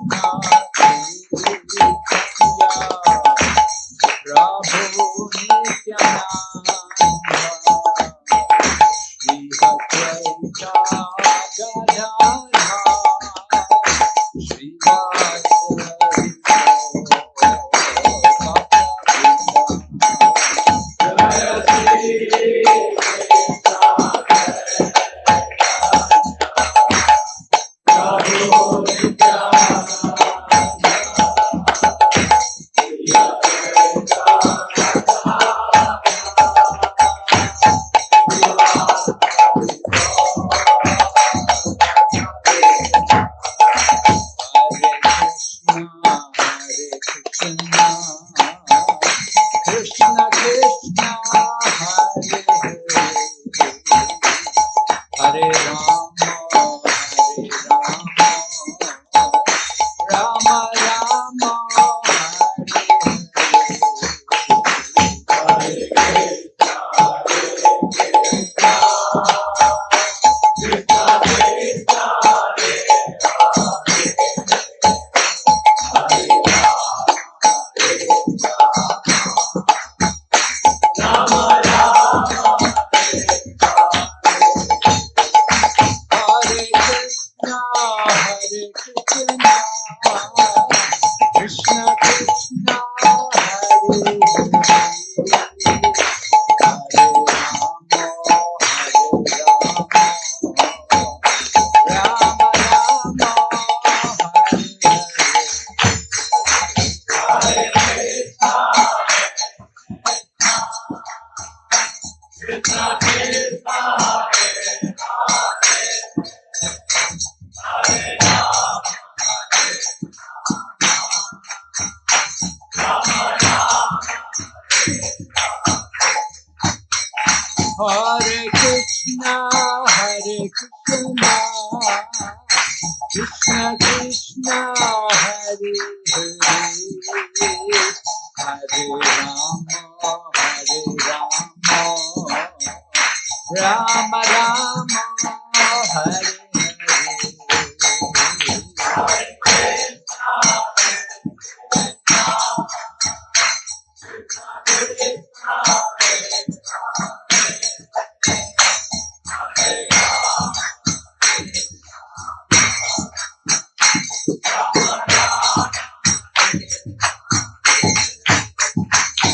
não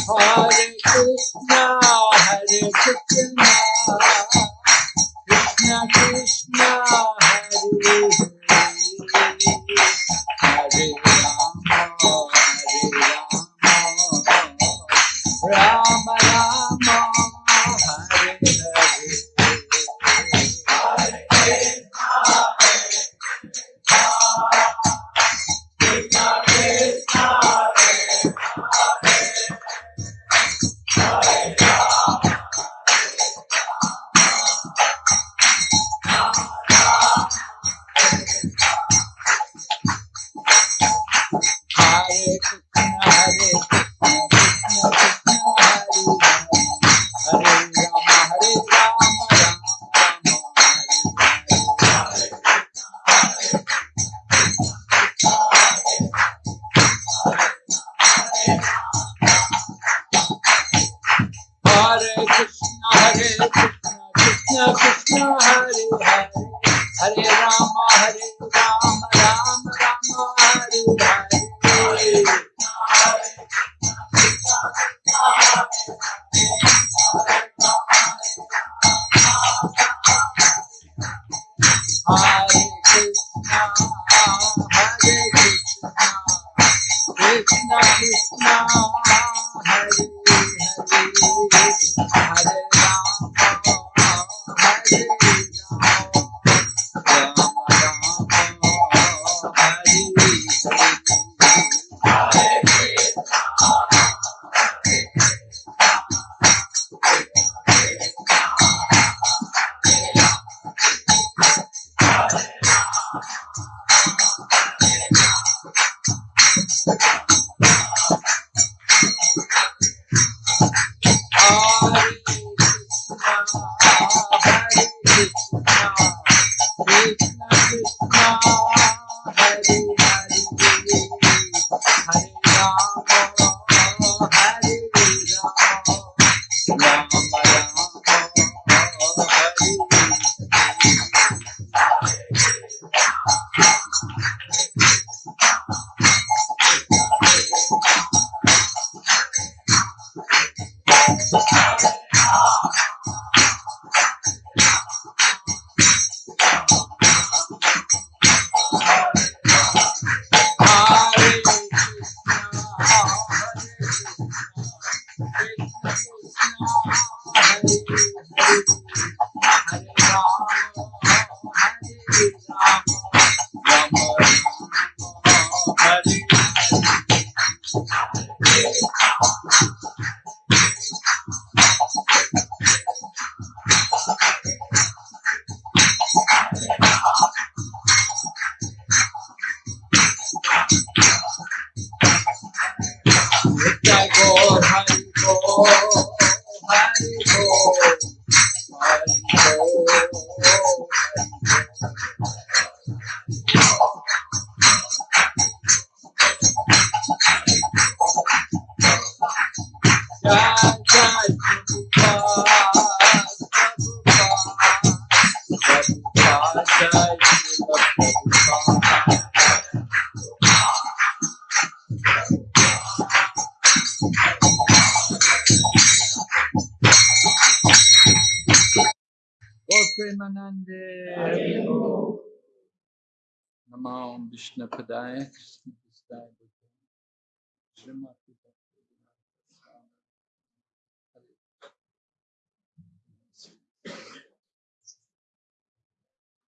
Hare Krishna, Hare Krishna.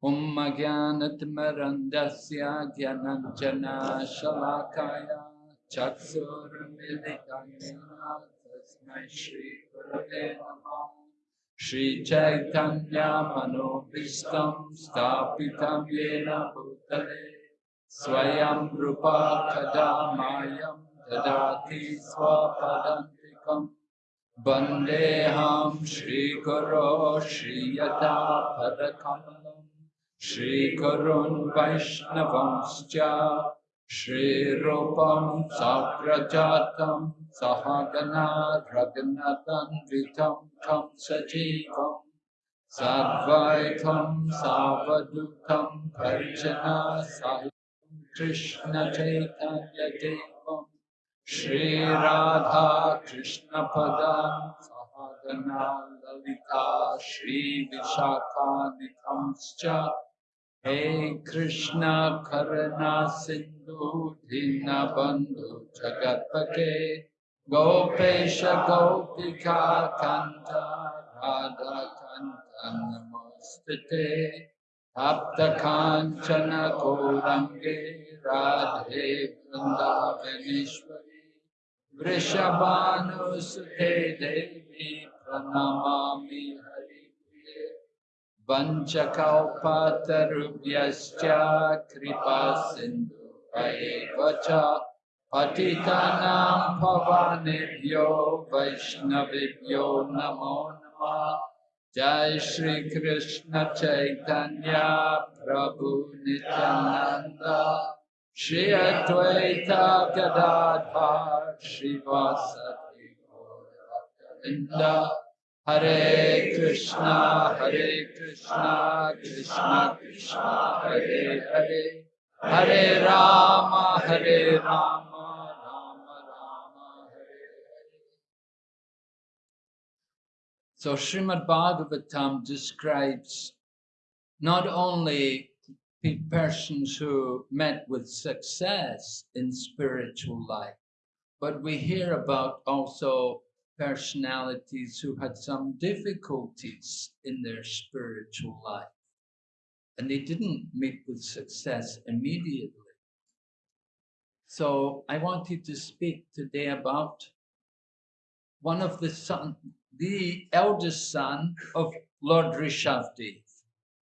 उम्मज्ञानतिमरन्दस्य ज्ञानञ्जना शलाकाया चक्षुर्मिलिताया तस्मै श्रीगुरवे नमः श्रीचैतन्यमनोभीष्टं स्थापितं येन भूतले। स्वयं रूपा कदा मायं ददाति स्वपदन्तिकम् वन्देऽहं श्रीगुरो श्रीयतापदकमलम् श्रीगुरुन् वैष्णवंश्च श्रीरूपं साग्रजातं सहगनाद्रगनतन्वितं खं सजीवम् साद्वैतं सावदूतं भर्जना साहि कृष्ण चैतन्य देवं कृष्ण पद सहगना ललिता श्रीविशाखानिकंश्च हे कृष्ण करुणा सिन्धु जगत जगत्पते गोपेश गोपिका कन्द राधा कन्द नमोऽस्तु ते आप्तकाञ्चन राधे वृंदावनेश्वरी वृषभानुसुते देवी प्रणमामि हरिप्रिये। वञ्चकौपातरुभ्यश्च कृपा सिन्धुभयेव च पतितानां भवानेभ्यो वैष्णवेभ्यो नमो नमः। जय श्री कृष्ण चैतन्य प्रभु Nityananda Shri Advaita Gadadhar Shivasati Gauravinda Hare Krishna Hare Krishna Krishna Krishna Hare Hare. Hare Rama Hare Rama Rama Rama Hare Hare. So Srimad Bhagavatam describes not only persons who met with success in spiritual life, but we hear about also personalities who had some difficulties in their spiritual life and they didn't meet with success immediately. So I wanted to speak today about one of the son, the eldest son of Lord Rishabdev.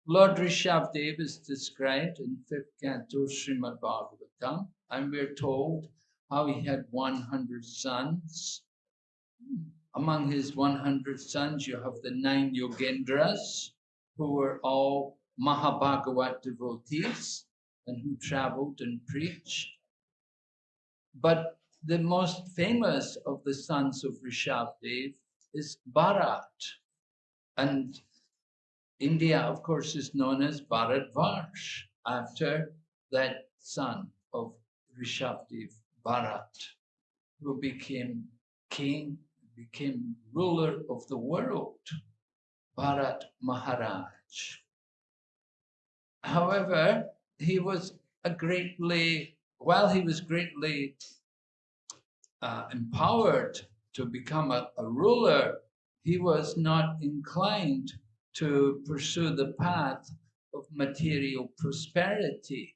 Lord Rishabdev is described in fifth canto Srimad Bhagavatam, and we're told how he had 100 sons. Among his 100 sons, you have the nine Yogendras, who were all Mahabhagavat devotees, and who traveled and preached. But the most famous of the sons of Rishabdev is Bharat. And India, of course, is known as Bharatvarsh after that son of Rishabdev, Bharat, who became king, became ruler of the world, Bharat Maharaj. However, he was a greatly, while he was greatly uh, empowered to become a, a ruler, he was not inclined to pursue the path of material prosperity.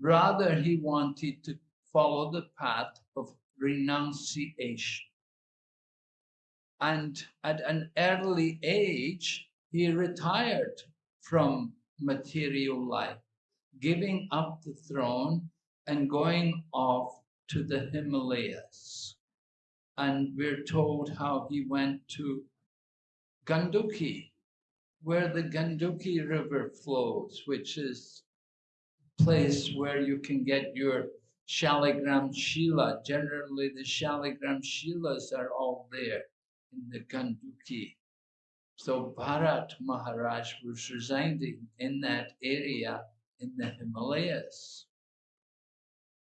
Rather, he wanted to follow the path of renunciation. And at an early age, he retired from material life, giving up the throne and going off to the Himalayas. And we're told how he went to Ganduki, where the Ganduki River flows, which is place where you can get your Shaligram Shila. Generally, the Shaligram Shilas are all there in the Ganduki. So Bharat Maharaj was residing in that area in the Himalayas.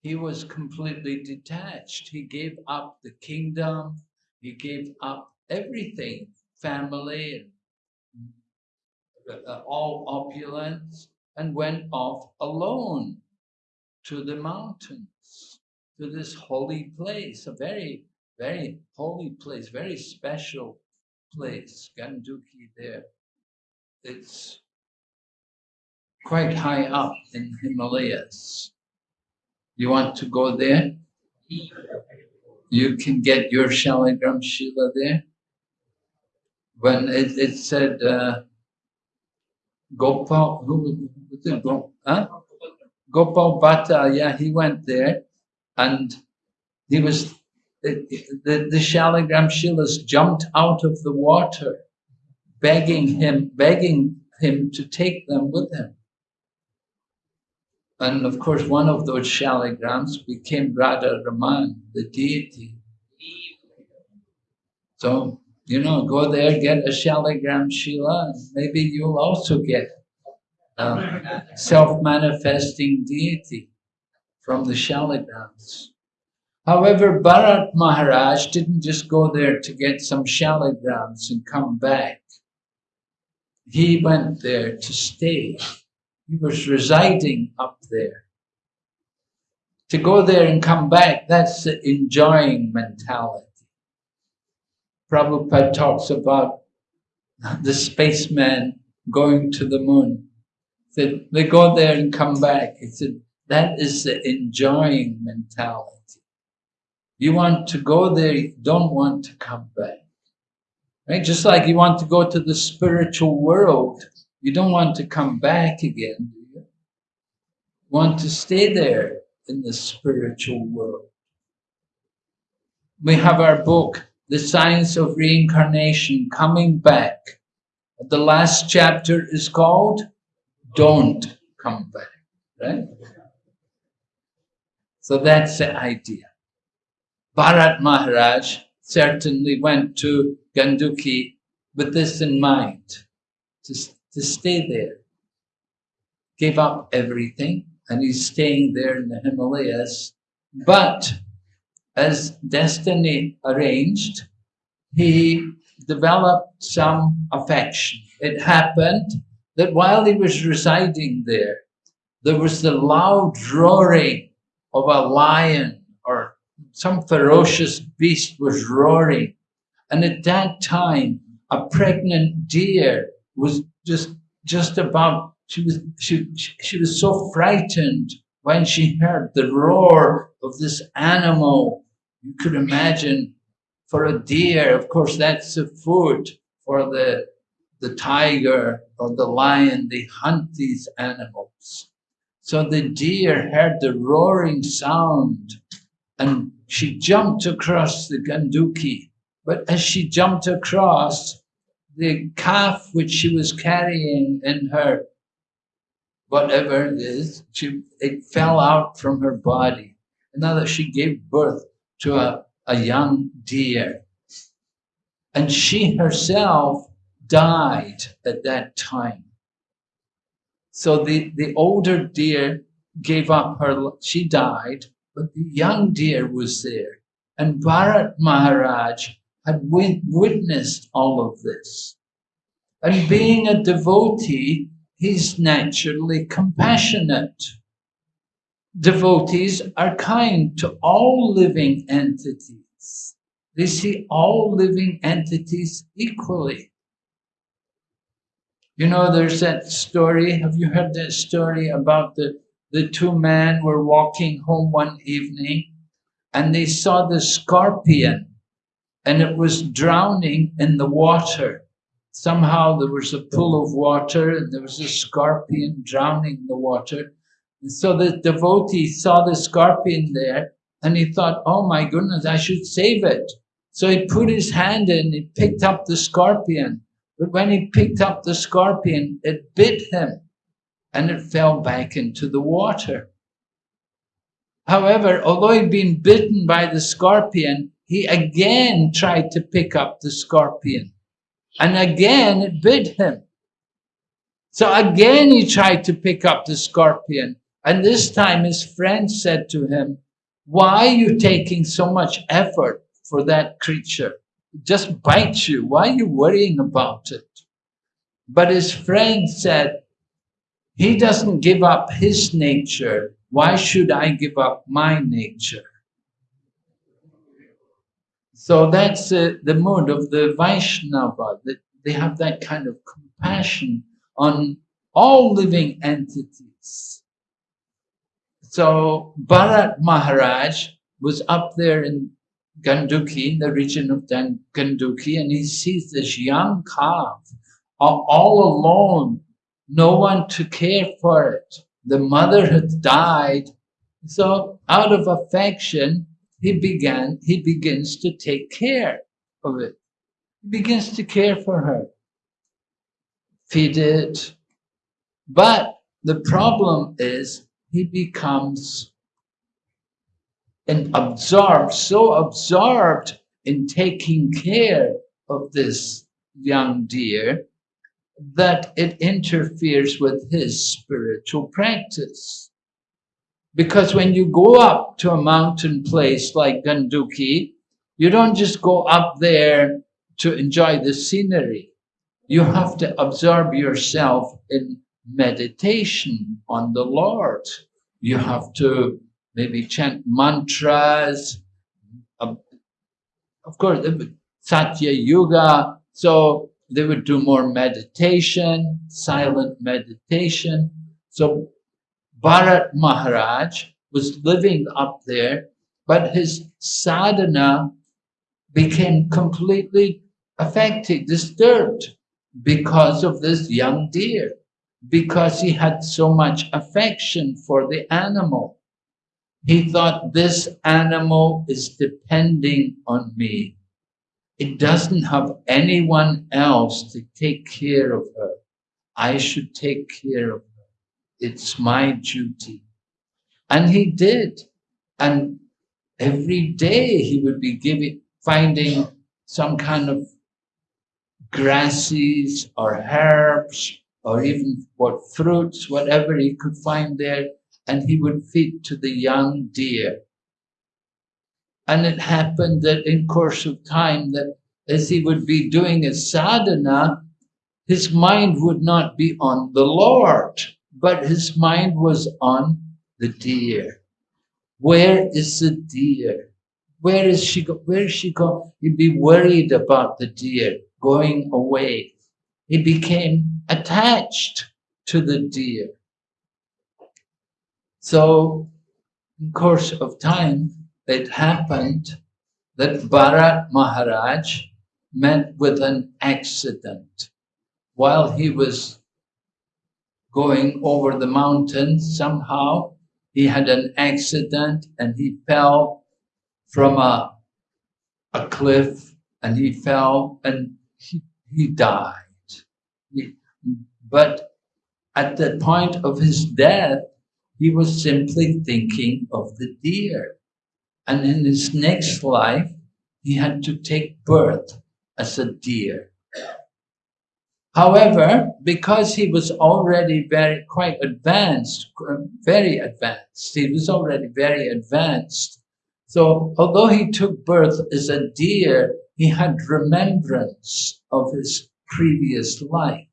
He was completely detached. He gave up the kingdom, he gave up everything, family, and all opulence, and went off alone to the mountains, to this holy place, a very, very holy place, very special place, Ganduki there. It's quite high up in Himalayas. You want to go there? You can get your Shaligram Shila there. When it, it said uh, Gopal, who? Go, huh? Gopal Bhatta, yeah, he went there and he was, the, the, the Shaligram Shilas jumped out of the water, begging him, begging him to take them with him. And of course, one of those shaligrams became Radha Raman, the deity. So, you know, go there, get a shaligram Shila, maybe you'll also get self-manifesting deity from the shaligrams. However, Bharat Maharaj didn't just go there to get some shaligrams and come back. He went there to stay he was residing up there. To go there and come back, that's the enjoying mentality. Prabhupada talks about the spaceman going to the moon. That they go there and come back. He said, that is the enjoying mentality. You want to go there, you don't want to come back. Right? Just like you want to go to the spiritual world, you don't want to come back again, do you? Want to stay there in the spiritual world. We have our book, The Science of Reincarnation, Coming Back. The last chapter is called Don't Come Back, right? So that's the idea. Bharat Maharaj certainly went to Ganduki with this in mind, to to stay there. Gave up everything and he's staying there in the Himalayas. But as destiny arranged, he developed some affection. It happened that while he was residing there, there was the loud roaring of a lion or some ferocious beast was roaring. And at that time, a pregnant deer was just just about she was she she was so frightened when she heard the roar of this animal you could imagine for a deer of course that's the food for the the tiger or the lion they hunt these animals so the deer heard the roaring sound and she jumped across the ganduki but as she jumped across the calf which she was carrying in her whatever it is, she, it fell out from her body. And now that she gave birth to a, a young deer. And she herself died at that time. So the, the older deer gave up her, she died, but the young deer was there. And Bharat Maharaj had witnessed all of this. And being a devotee, he's naturally compassionate. Devotees are kind to all living entities. They see all living entities equally. You know, there's that story. Have you heard that story about the, the two men were walking home one evening and they saw the scorpion and it was drowning in the water. Somehow there was a pool of water and there was a scorpion drowning in the water. So the devotee saw the scorpion there and he thought, oh my goodness, I should save it. So he put his hand in, he picked up the scorpion but when he picked up the scorpion, it bit him and it fell back into the water. However, although he'd been bitten by the scorpion, he again tried to pick up the scorpion. And again it bit him. So again he tried to pick up the scorpion. And this time his friend said to him, why are you taking so much effort for that creature? It just bites you. Why are you worrying about it? But his friend said, he doesn't give up his nature. Why should I give up my nature? So that's uh, the mood of the Vaishnava, that they have that kind of compassion on all living entities. So Bharat Maharaj was up there in Ganduki, in the region of Ganduki, and he sees this young calf all alone, no one to care for it. The mother had died. So out of affection, he began, he begins to take care of it. He begins to care for her, feed it. But the problem is he becomes and absorbed, so absorbed in taking care of this young deer that it interferes with his spiritual practice. Because when you go up to a mountain place like Ganduki, you don't just go up there to enjoy the scenery. You have to absorb yourself in meditation on the Lord. You have to maybe chant mantras. Um, of course, Satya Yuga. So they would do more meditation, silent meditation. So Bharat Maharaj was living up there, but his sadhana became completely affected, disturbed because of this young deer, because he had so much affection for the animal. He thought this animal is depending on me. It doesn't have anyone else to take care of her. I should take care of her. It's my duty. And he did. And every day he would be giving, finding some kind of grasses or herbs or even what fruits, whatever he could find there and he would feed to the young deer. And it happened that in course of time that as he would be doing his sadhana, his mind would not be on the Lord, but his mind was on the deer. Where is the deer? Where is she go? Where is she going? He'd be worried about the deer going away. He became attached to the deer. So, in course of time, it happened that Bharat Maharaj met with an accident. While he was going over the mountain, somehow he had an accident and he fell from a, a cliff and he fell and he, he died. He, but at the point of his death, he was simply thinking of the deer. And in his next life, he had to take birth as a deer. However, because he was already very quite advanced, very advanced, he was already very advanced. So although he took birth as a deer, he had remembrance of his previous life.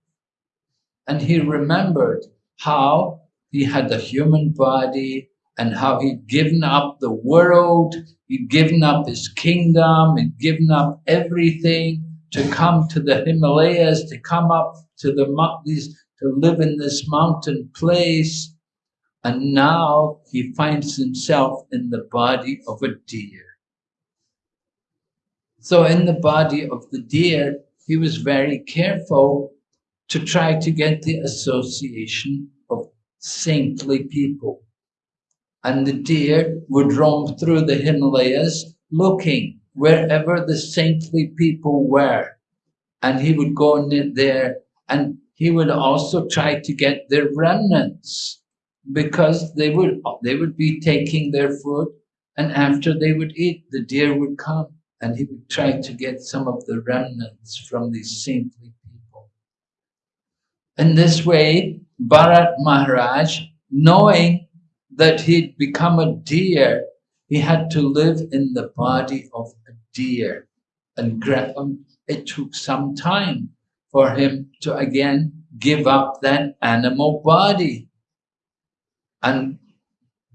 And he remembered how he had a human body and how he'd given up the world, he'd given up his kingdom, he'd given up everything to come to the Himalayas, to come up to the mountains, to live in this mountain place. And now he finds himself in the body of a deer. So in the body of the deer, he was very careful to try to get the association of saintly people. And the deer would roam through the Himalayas looking wherever the saintly people were. And he would go in there and he would also try to get their remnants because they would, they would be taking their food and after they would eat, the deer would come and he would try to get some of the remnants from these saintly. In this way, Bharat Maharaj, knowing that he'd become a deer, he had to live in the body of a deer. And um, it took some time for him to again give up that animal body. And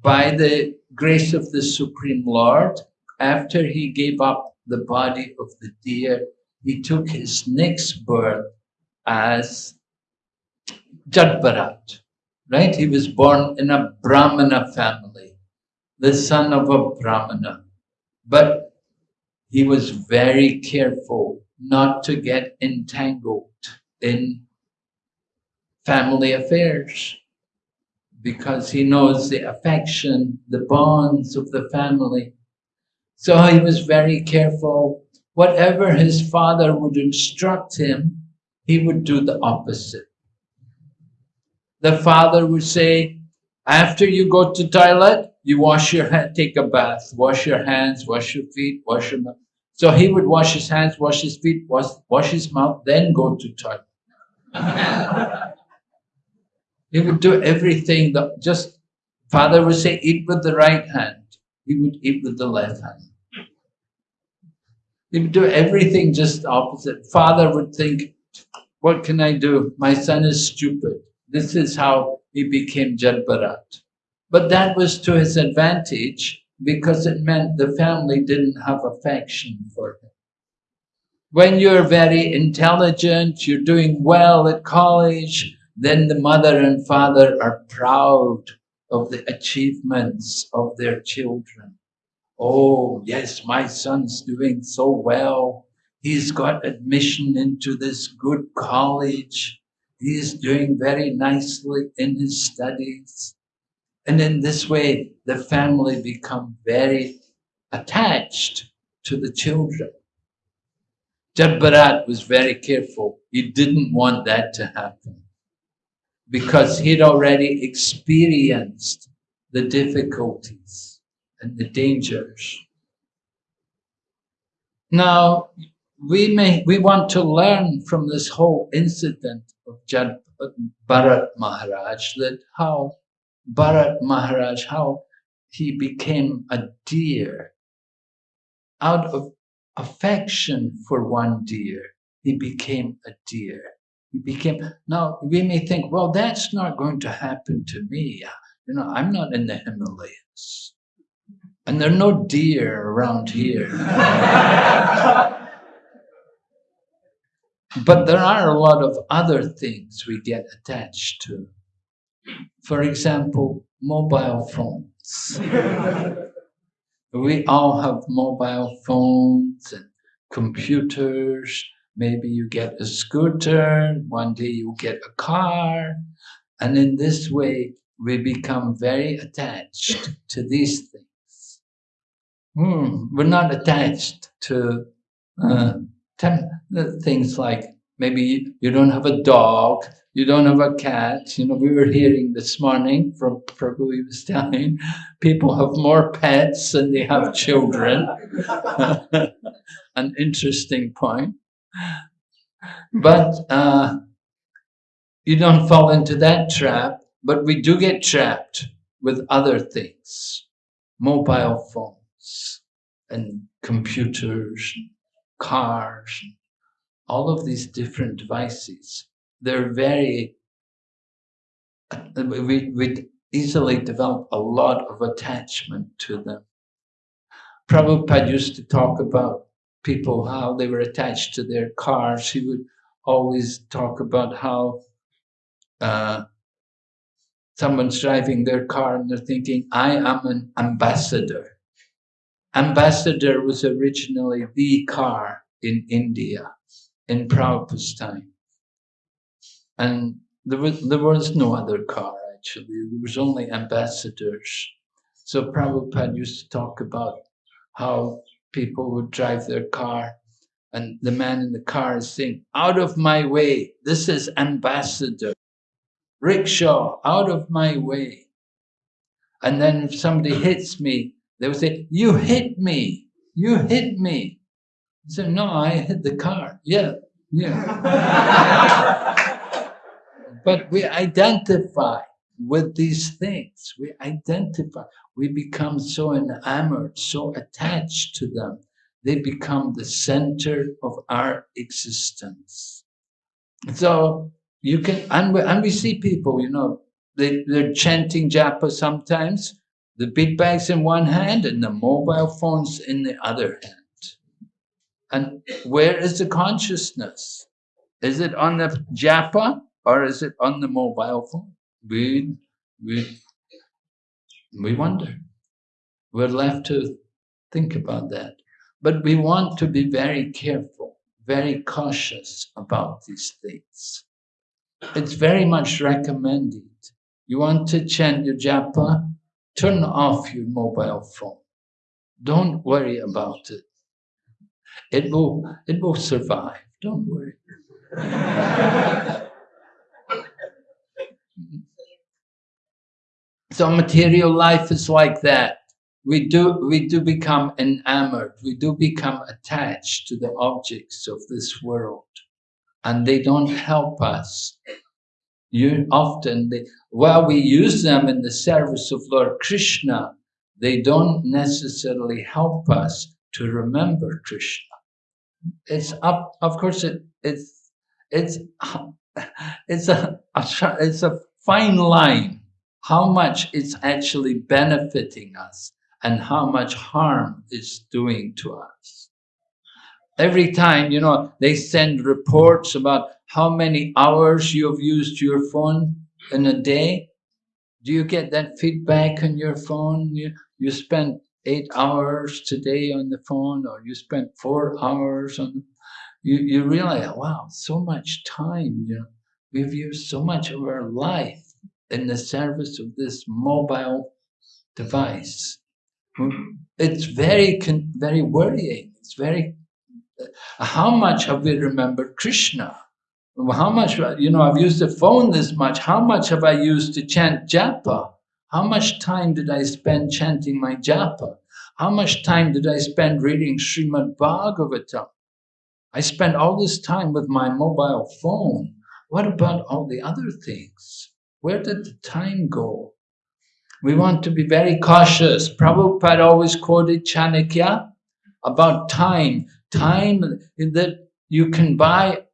by the grace of the Supreme Lord, after he gave up the body of the deer, he took his next birth as Jadbharat, right? He was born in a Brahmana family, the son of a Brahmana. But he was very careful not to get entangled in family affairs because he knows the affection, the bonds of the family. So he was very careful. Whatever his father would instruct him, he would do the opposite. The father would say, after you go to toilet, you wash your hand, take a bath, wash your hands, wash your feet, wash your mouth. So he would wash his hands, wash his feet, wash, wash his mouth, then go to toilet. he would do everything that just, father would say, eat with the right hand. He would eat with the left hand. He would do everything just opposite. Father would think, what can I do? My son is stupid. This is how he became Jadbharat. But that was to his advantage because it meant the family didn't have affection for him. When you're very intelligent, you're doing well at college, then the mother and father are proud of the achievements of their children. Oh, yes, my son's doing so well. He's got admission into this good college. He's doing very nicely in his studies. And in this way, the family become very attached to the children. Jadbharat was very careful. He didn't want that to happen because he'd already experienced the difficulties and the dangers. Now, we may we want to learn from this whole incident Jad, Bharat Maharaj that how Bharat Maharaj, how he became a deer out of affection for one deer, he became a deer. He became, now we may think, well, that's not going to happen to me. You know, I'm not in the Himalayas. And there are no deer around here. but there are a lot of other things we get attached to. For example, mobile phones. We all have mobile phones and computers. Maybe you get a scooter, one day you get a car. And in this way, we become very attached to these things. Hmm, we're not attached to uh, things like maybe you don't have a dog, you don't have a cat. You know, we were hearing this morning from Prabhu, he was telling people have more pets than they have children. An interesting point. But uh, you don't fall into that trap, but we do get trapped with other things mobile phones and computers, cars, all of these different devices they're very, we, we easily develop a lot of attachment to them. Prabhupada used to talk about people, how they were attached to their cars. He would always talk about how uh, someone's driving their car and they're thinking, I am an ambassador. Ambassador was originally the car in India in Prabhupada's time. And there was, there was no other car actually, there was only ambassadors. So Prabhupada used to talk about how people would drive their car and the man in the car is saying, out of my way, this is ambassador. Rickshaw, out of my way. And then if somebody hits me, they would say, you hit me, you hit me. So no, I hit the car. Yeah, yeah. But we identify with these things. We identify. We become so enamored, so attached to them. They become the center of our existence. So you can, and we, and we see people, you know, they, they're chanting japa sometimes, the bead bags in one hand and the mobile phones in the other hand. And where is the consciousness? Is it on the japa or is it on the mobile phone? We, we, we wonder. We're left to think about that. But we want to be very careful, very cautious about these things. It's very much recommended. You want to chant your japa, turn off your mobile phone. Don't worry about it. It will, it will survive. Don't worry. So material life is like that. We do, we do become enamored, we do become attached to the objects of this world and they don't help us. You often, they, while we use them in the service of Lord Krishna, they don't necessarily help us to remember Krishna. It's up, of course, it, it's, it's, it's a, a, it's a fine line how much it's actually benefiting us and how much harm it's doing to us. Every time, you know, they send reports about how many hours you have used your phone in a day. Do you get that feedback on your phone? You, you spent eight hours today on the phone or you spent four hours on you, you realize, wow, so much time, you know, we've used so much of our life in the service of this mobile device. It's very, very worrying. It's very, how much have we remembered Krishna? How much, you know, I've used the phone this much. How much have I used to chant japa? How much time did I spend chanting my japa? How much time did I spend reading Srimad Bhagavatam? I spent all this time with my mobile phone. What about all the other things? Where did the time go? We want to be very cautious. Prabhupada always quoted Chanakya about time. Time that you can buy,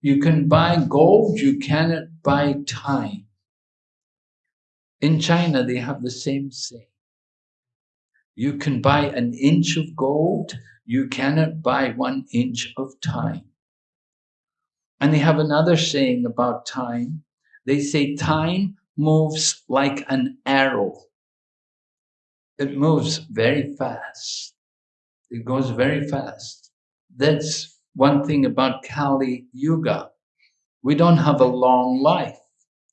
you can buy gold, you cannot buy time. In China, they have the same saying. You can buy an inch of gold, you cannot buy one inch of time. And they have another saying about time. They say time moves like an arrow. It moves very fast. It goes very fast. That's one thing about Kali Yuga. We don't have a long life.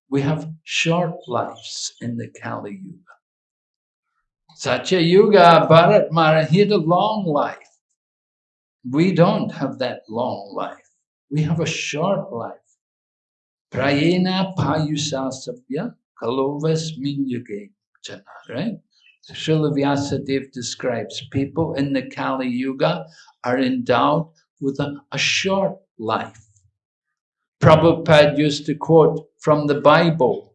We have short lives in the Kali Yuga. Satya Yuga, Bharat Mara, he had a long life. We don't have that long life. We have a short life. Prayena payusasapya kalovas minyuge jana, right? Srila Vyasadeva describes people in the Kali Yuga are endowed with a, a short life. Prabhupada used to quote from the Bible.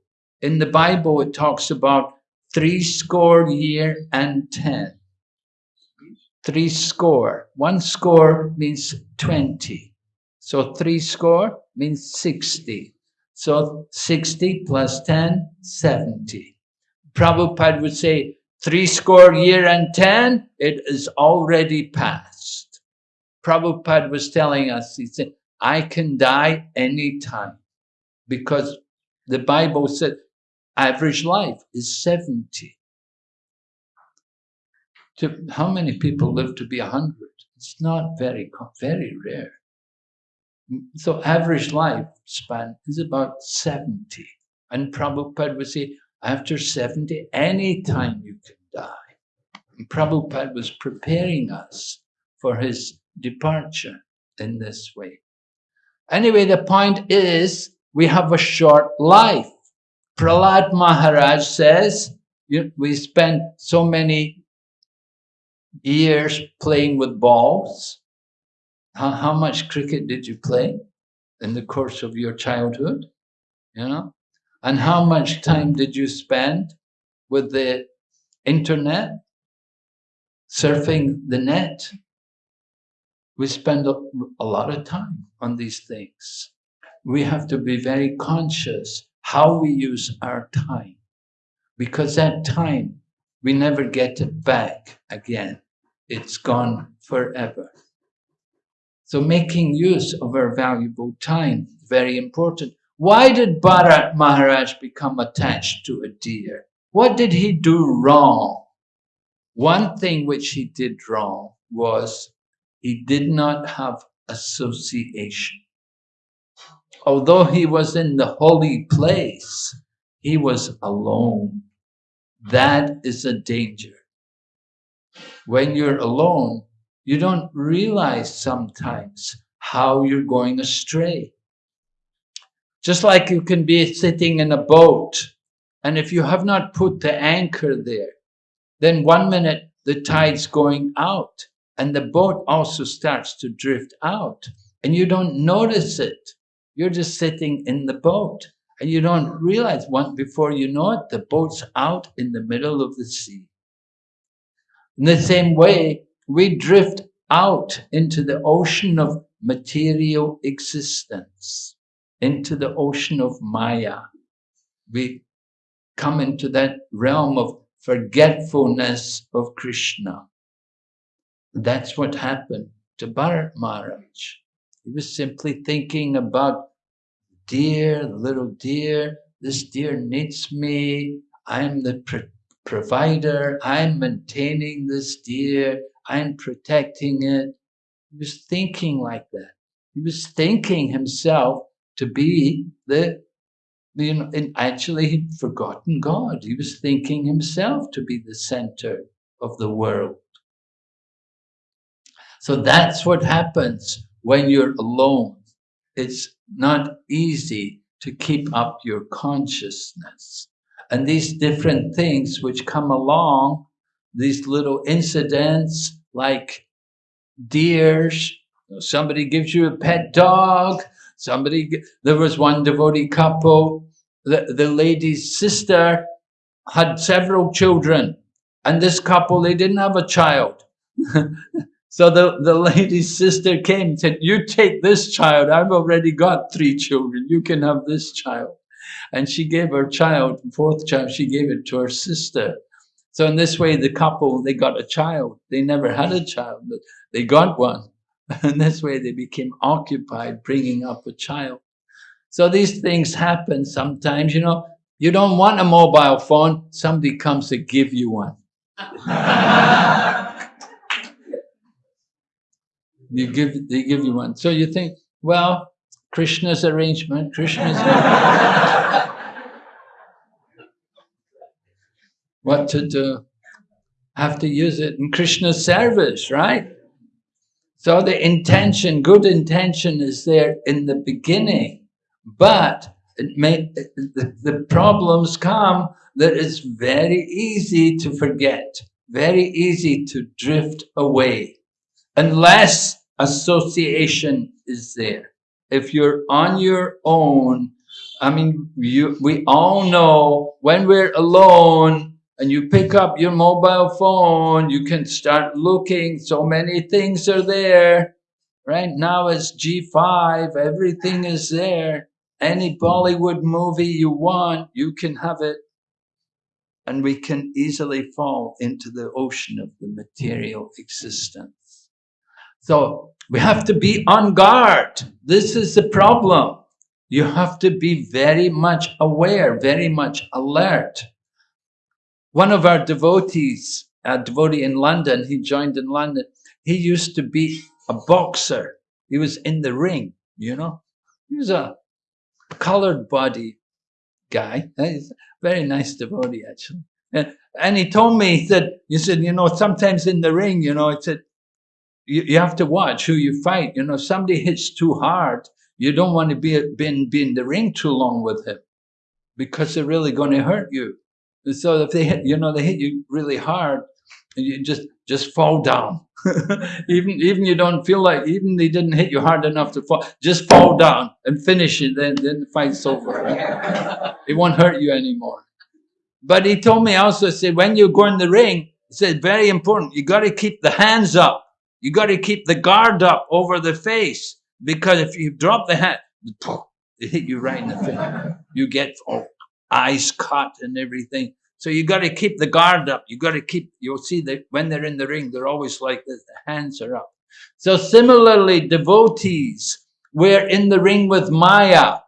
In the Bible, it talks about three score year and ten. Three score. One score means 20. So three score means 60. So 60 plus 10, 70. Prabhupada would say, three score year and 10, it is already past. Prabhupada was telling us, he said, I can die anytime because the Bible said average life is 70. To, how many people live to be 100? It's not very, very rare. So average life span is about 70. And Prabhupada would say, after 70, any time you can die. And Prabhupada was preparing us for his departure in this way. Anyway, the point is, we have a short life. Prahlad Maharaj says, we spent so many years playing with balls. How, how much cricket did you play in the course of your childhood? You know? And how much time did you spend with the internet, surfing the net? We spend a, a lot of time on these things. We have to be very conscious how we use our time because that time we never get it back again. It's gone forever. So making use of our valuable time, very important. Why did Bharat Maharaj become attached to a deer? What did he do wrong? One thing which he did wrong was he did not have association. Although he was in the holy place, he was alone. That is a danger. When you're alone, you don't realize sometimes how you're going astray. Just like you can be sitting in a boat, and if you have not put the anchor there, then one minute the tide's going out, and the boat also starts to drift out, and you don't notice it. You're just sitting in the boat, and you don't realize one before you know it, the boat's out in the middle of the sea. In the same way, we drift out into the ocean of material existence into the ocean of Maya. We come into that realm of forgetfulness of Krishna. That's what happened to Bharat Maharaj. He was simply thinking about deer, little deer, this deer needs me, I'm the pro provider, I'm maintaining this deer, I'm protecting it. He was thinking like that. He was thinking himself to be the, you know, and actually he'd forgotten God. He was thinking himself to be the center of the world. So that's what happens when you're alone. It's not easy to keep up your consciousness. And these different things which come along, these little incidents like deers, somebody gives you a pet dog, Somebody, there was one devotee couple, the, the lady's sister had several children, and this couple, they didn't have a child. so the, the lady's sister came and said, you take this child, I've already got three children, you can have this child. And she gave her child, fourth child, she gave it to her sister. So in this way, the couple, they got a child. They never had a child, but they got one. And this way they became occupied bringing up a child. So these things happen sometimes, you know, you don't want a mobile phone, somebody comes to give you one. you give, they give you one. So you think, well, Krishna's arrangement, Krishna's what to do. Have to use it in Krishna's service, right? So the intention, good intention is there in the beginning, but it may, the, the problems come that it's very easy to forget, very easy to drift away, unless association is there. If you're on your own, I mean, you, we all know when we're alone and you pick up your mobile phone, you can start looking, so many things are there. Right now it's G5, everything is there. Any Bollywood movie you want, you can have it. And we can easily fall into the ocean of the material existence. So we have to be on guard. This is the problem. You have to be very much aware, very much alert. One of our devotees, a devotee in London, he joined in London, he used to be a boxer. He was in the ring, you know. He was a colored body guy. He's very nice devotee, actually. And, and he told me, he said, you said, you know, sometimes in the ring, you know, he said, you, you have to watch who you fight. You know, somebody hits too hard, you don't want to be, be, be in the ring too long with him because they're really going to hurt you. And so if they hit, you know, they hit you really hard, and you just just fall down. even even you don't feel like even they didn't hit you hard enough to fall, just fall down and finish it. Then then the fight's over. It won't hurt you anymore. But he told me also said when you go in the ring, he said very important. You got to keep the hands up. You got to keep the guard up over the face because if you drop the hand, it hit you right in the face. You get oh, eyes cut and everything. So you got to keep the guard up. You got to keep, you'll see that when they're in the ring, they're always like this, the hands are up. So similarly, devotees, we're in the ring with Maya,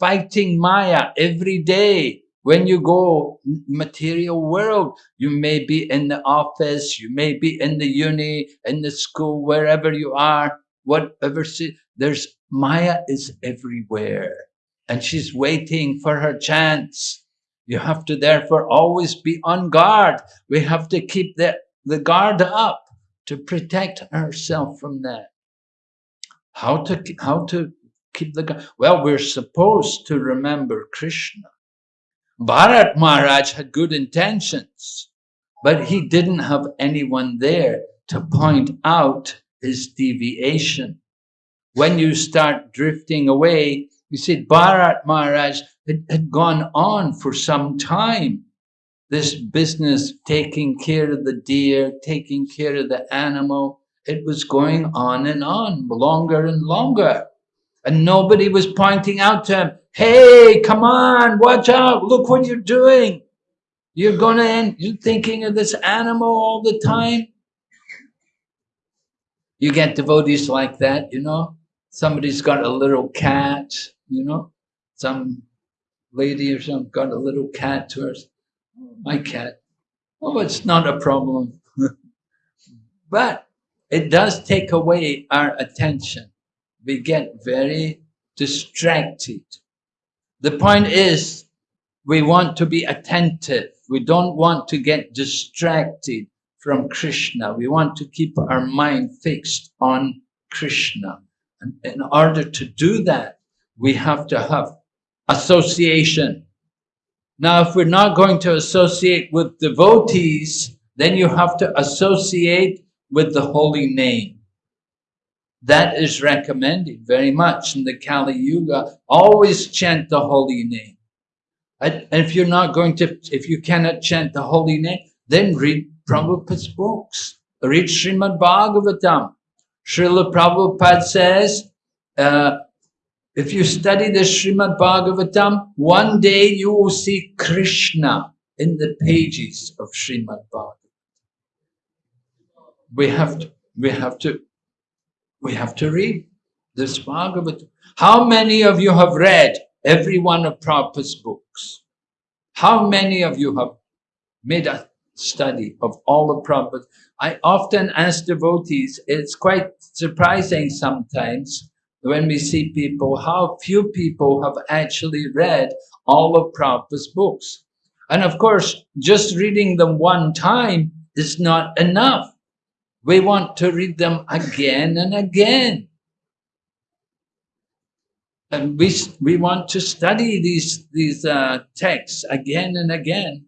fighting Maya every day. When you go material world, you may be in the office, you may be in the uni, in the school, wherever you are, whatever. There's Maya is everywhere and she's waiting for her chance. You have to therefore always be on guard. We have to keep the, the guard up to protect ourselves from that. How to, how to keep the guard? Well, we're supposed to remember Krishna. Bharat Maharaj had good intentions, but he didn't have anyone there to point out his deviation. When you start drifting away, you see, Bharat Maharaj had, had gone on for some time. This business, taking care of the deer, taking care of the animal, it was going on and on, longer and longer. And nobody was pointing out to him, hey, come on, watch out, look what you're doing. You're going to end, you're thinking of this animal all the time. You get devotees like that, you know. Somebody's got a little cat, you know, some lady or something got a little cat to her. Oh, my cat. Oh, it's not a problem. but it does take away our attention. We get very distracted. The point is, we want to be attentive. We don't want to get distracted from Krishna. We want to keep our mind fixed on Krishna. And in order to do that, we have to have association. Now, if we're not going to associate with devotees, then you have to associate with the holy name. That is recommended very much in the Kali Yuga. Always chant the holy name. And if you're not going to, if you cannot chant the holy name, then read Prabhupada's books. Read Srimad Bhagavatam. Srila Prabhupada says, uh, if you study the Srimad Bhagavatam, one day you will see Krishna in the pages of Srimad Bhagavatam. We have to, we have to, we have to read this Bhagavatam. How many of you have read every one of Prabhupada's books? How many of you have made a study of all the Prabhupada? I often ask devotees, it's quite surprising sometimes when we see people, how few people have actually read all of Prabhupada's books. And of course, just reading them one time is not enough. We want to read them again and again. and we, we want to study these, these uh, texts again and again.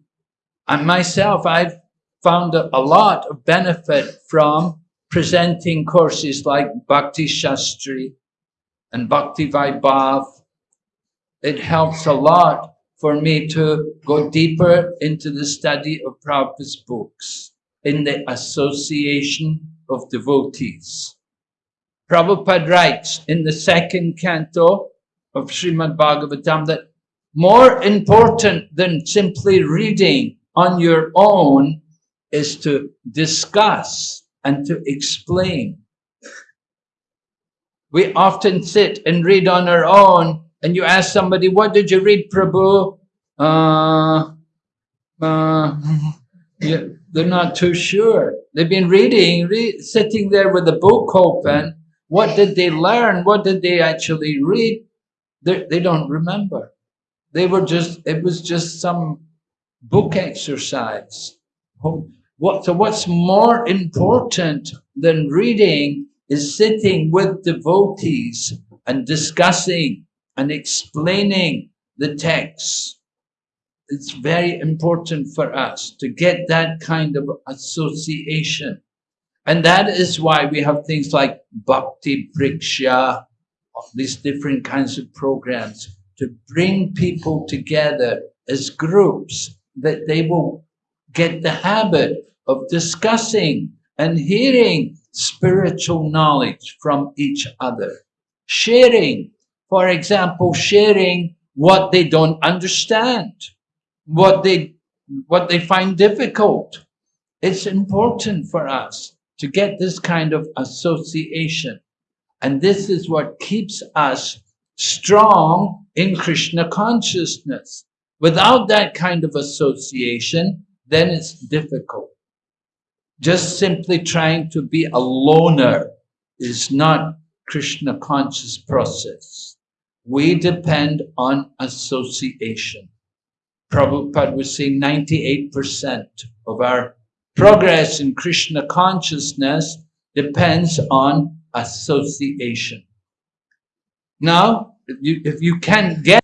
And myself, I've found a, lot of benefit from presenting courses like Bhakti Shastri and Bhakti Vaibhav. It helps a lot for me to go deeper into the study of Prabhupada's books in the association of devotees. Prabhupada writes in the second canto of Srimad Bhagavatam that more important than simply reading on your own is to discuss and to explain. We often sit and read on our own and you ask somebody, what did you read, Prabhu? Uh, uh, yeah, they're not too sure. They've been reading, re sitting there with the book open. What did they learn? What did they actually read? They, they don't remember. They were just, it was just some book exercise. What, so what's more important than reading is sitting with devotees and discussing and explaining the text. It's very important for us to get that kind of association. And that is why we have things like Bhakti Vriksha, these different kinds of programs to bring people together as groups that they will get the habit of discussing and hearing spiritual knowledge from each other. Sharing, for example, sharing what they don't understand, what they, what they find difficult. It's important for us to get this kind of association. And this is what keeps us strong in Krishna consciousness. Without that kind of association, then it's difficult. Just simply trying to be a loner is not Krishna conscious process. We depend on association. Prabhupada was saying 98% of our progress in Krishna consciousness depends on association. Now, if you, if you can't get,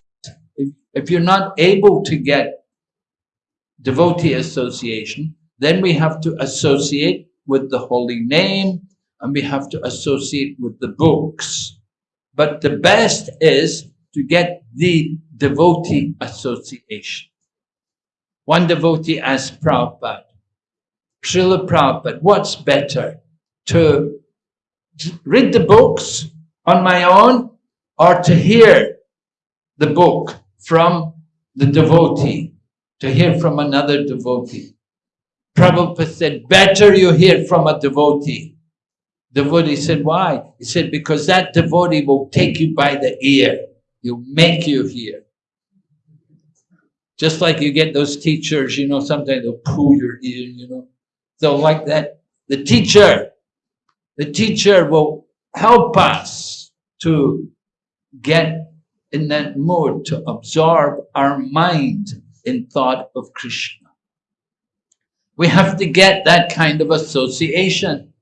if, if you're not able to get devotee association, then we have to associate with the holy name and we have to associate with the books. But the best is to get the devotee association. One devotee asked Prabhupada, Srila Prabhupada, what's better? To read the books on my own or to hear the book from the devotee, to hear from another devotee. Prabhupada said, better you hear from a devotee. Devotee said, why? He said, because that devotee will take you by the ear. He'll make you hear. Just like you get those teachers, you know, sometimes they'll pull your ear, you know. So like that, the teacher, the teacher will help us to get in that mode to absorb our mind in thought of Krishna. We have to get that kind of association.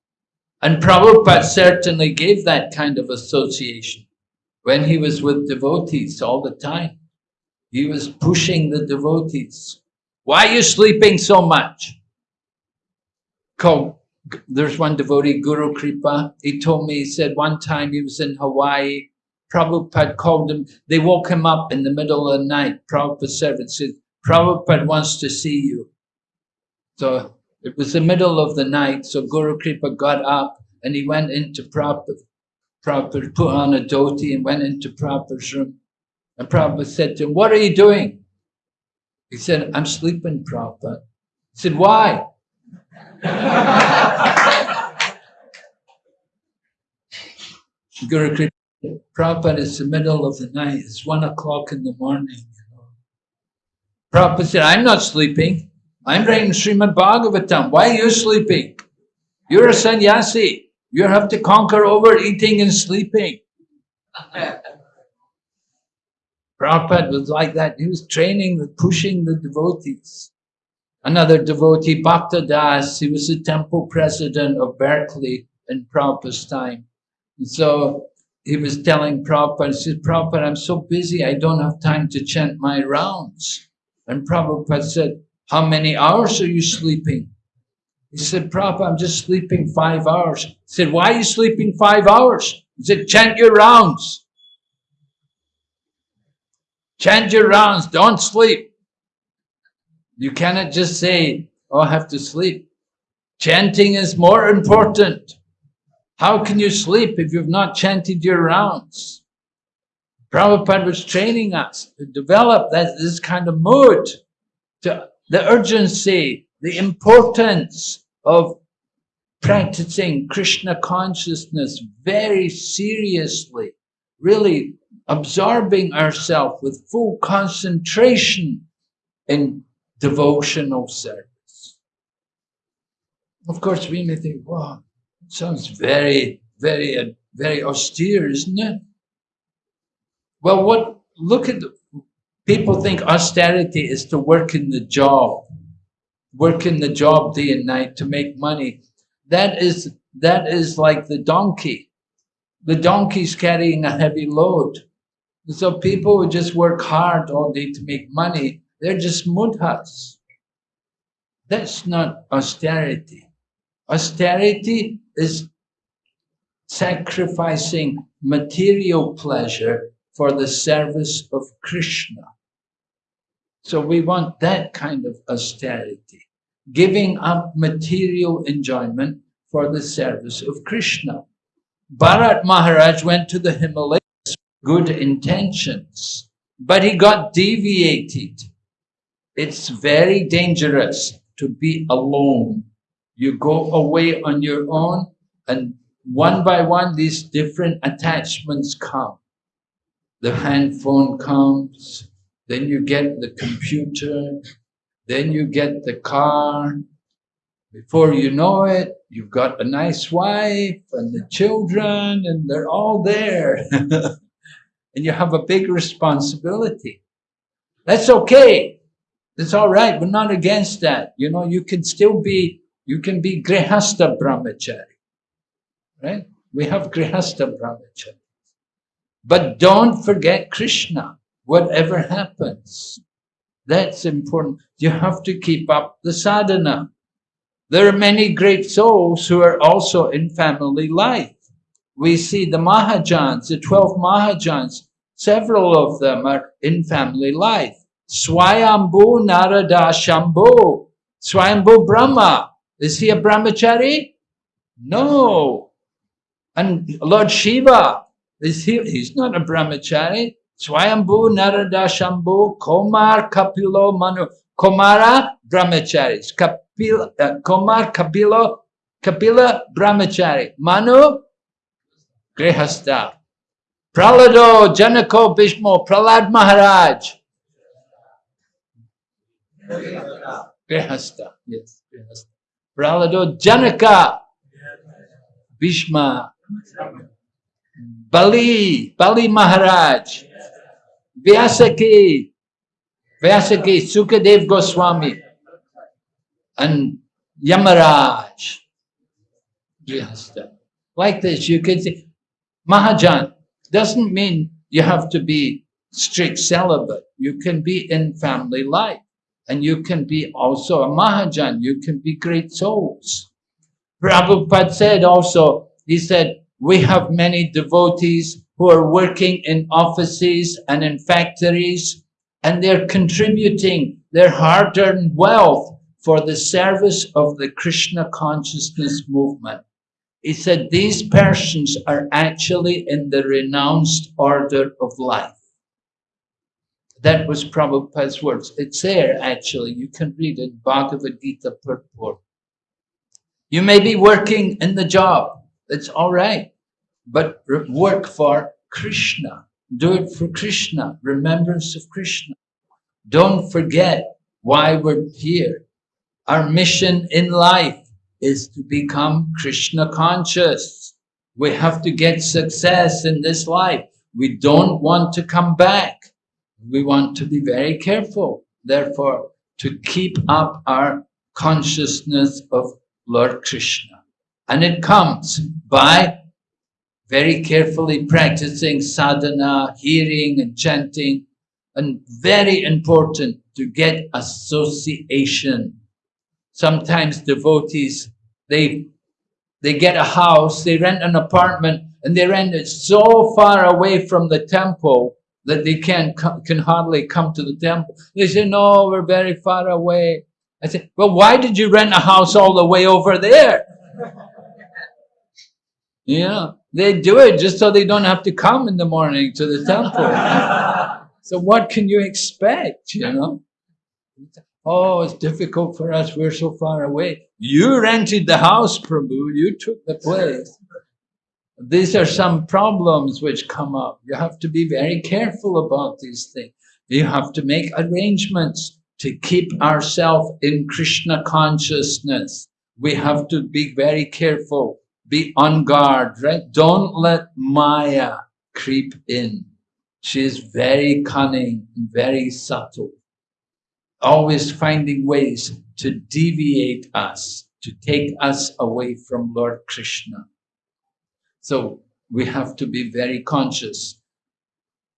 And Prabhupada certainly gave that kind of association when he was with devotees all the time. He was pushing the devotees. Why are you sleeping so much? There's one devotee, Guru Kripa. He told me, he said one time he was in Hawaii Prabhupada called him, they woke him up in the middle of the night. Prabhupada servant said, Prabhupada wants to see you. So it was the middle of the night, so Guru Kripa got up and he went into Prabhupada. Prabhupada put on a dhoti and went into Prabhupada's room. And Prabhupada said to him, what are you doing? He said, I'm sleeping, Prabhupada. He said, why? Guru Kripa Prabhupada, it's the middle of the night. It's one o'clock in the morning. You. Prabhupada said, I'm not sleeping. I'm writing Srimad Bhagavatam. Why are you sleeping? You're a sannyasi. You have to conquer over eating and sleeping. Prabhupada was like that. He was training, pushing the devotees. Another devotee, Bhakta Das, he was the temple president of Berkeley in Prabhupada's time. And so he was telling Prabhupada, he said, Prabhupada, I'm so busy, I don't have time to chant my rounds. And Prabhupada said, how many hours are you sleeping? He said, Prabhupada, I'm just sleeping five hours. He said, why are you sleeping five hours? He said, chant your rounds. Chant your rounds, don't sleep. You cannot just say, oh, I have to sleep. Chanting is more important. How can you sleep if you've not chanted your rounds? Prabhupada was training us to develop that, this kind of mood, to the urgency, the importance of practicing Krishna consciousness very seriously, really absorbing ourselves with full concentration in devotional service. Of course, we may think, wow, it sounds very, very, very austere, isn't it? Well, what, look at, the, people think austerity is to work in the job, work in the job day and night to make money. That is, that is like the donkey. The donkey's carrying a heavy load. So people who just work hard all day to make money, they're just mudhas. That's not austerity. Austerity is sacrificing material pleasure for the service of Krishna. So we want that kind of austerity, giving up material enjoyment for the service of Krishna. Bharat Maharaj went to the Himalayas good intentions, but he got deviated. It's very dangerous to be alone. You go away on your own and one by one these different attachments come. The handphone comes, then you get the computer, then you get the car. Before you know it, you've got a nice wife and the children and they're all there. and you have a big responsibility. That's okay. That's all right. We're not against that. You know, you can still be, you can be grihasta brahmachari, right? We have grihasta brahmachari. But don't forget Krishna whatever happens. That's important. You have to keep up the sadhana. There are many great souls who are also in family life. We see the Mahajans, the 12 Mahajans, several of them are in family life. Swayambhu Narada Shambhu, Swayambhu Brahma. Is he a brahmachari? No. And Lord Shiva, is he, he's not a brahmachari. Swayambhu Narada Shambhu Komar Kapilo Manu. Komara Brahmacharis. Kapila, uh, Komar Kapilo Kapila Brahmachari. Manu Grihasta. Pralado Janako Bhishmo Pralad Maharaj. Grihasta. Yes, Grihasta. Pralado Janaka Bhishma. Bali, Bali Maharaj. Vyasaki, Vyasaki, Sukadev Goswami, and Yamaraj. Like this, you could say, Mahajan doesn't mean you have to be strict celibate. You can be in family life. And you can be also a Mahajan. You can be great souls. Prabhupada said also, he said, we have many devotees who are working in offices and in factories, and they're contributing their hard-earned wealth for the service of the Krishna consciousness movement. He said these persons are actually in the renounced order of life. That was Prabhupada's words. It's there actually. You can read it, Bhagavad Gita purport. You may be working in the job. It's all right but work for Krishna. Do it for Krishna, remembrance of Krishna. Don't forget why we're here. Our mission in life is to become Krishna conscious. We have to get success in this life. We don't want to come back. We want to be very careful, therefore, to keep up our consciousness of Lord Krishna. And it comes by very carefully practicing sadhana, hearing and chanting, and very important to get association. Sometimes devotees, they, they get a house, they rent an apartment, and they rent it so far away from the temple that they can, can hardly come to the temple. They say, no, we're very far away. I said, well, why did you rent a house all the way over there? Yeah, they do it just so they don't have to come in the morning to the temple. so what can you expect, you know? Oh, it's difficult for us, we're so far away. You rented the house, Prabhu, you took the place. These are some problems which come up. You have to be very careful about these things. You have to make arrangements to keep ourselves in Krishna consciousness. We have to be very careful, be on guard, right? Don't let Maya creep in. She is very cunning and very subtle, always finding ways to deviate us, to take us away from Lord Krishna. So we have to be very conscious.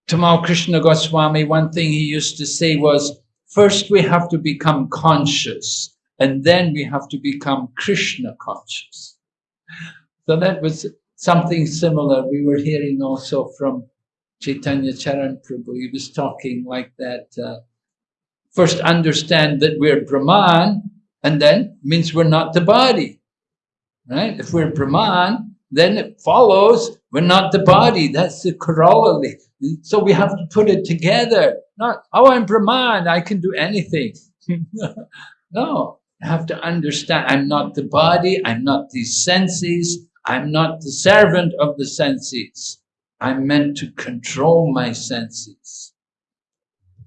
Tamal Krishna Goswami, one thing he used to say was, first we have to become conscious and then we have to become Krishna conscious. So that was something similar. We were hearing also from Chaitanya Charan Prabhu. He was talking like that. Uh, first understand that we're Brahman and then means we're not the body. Right? If we're Brahman, then it follows we're not the body. That's the corollary. So we have to put it together. Not, oh, I'm Brahman, I can do anything. no, I have to understand I'm not the body, I'm not these senses, I'm not the servant of the senses. I'm meant to control my senses.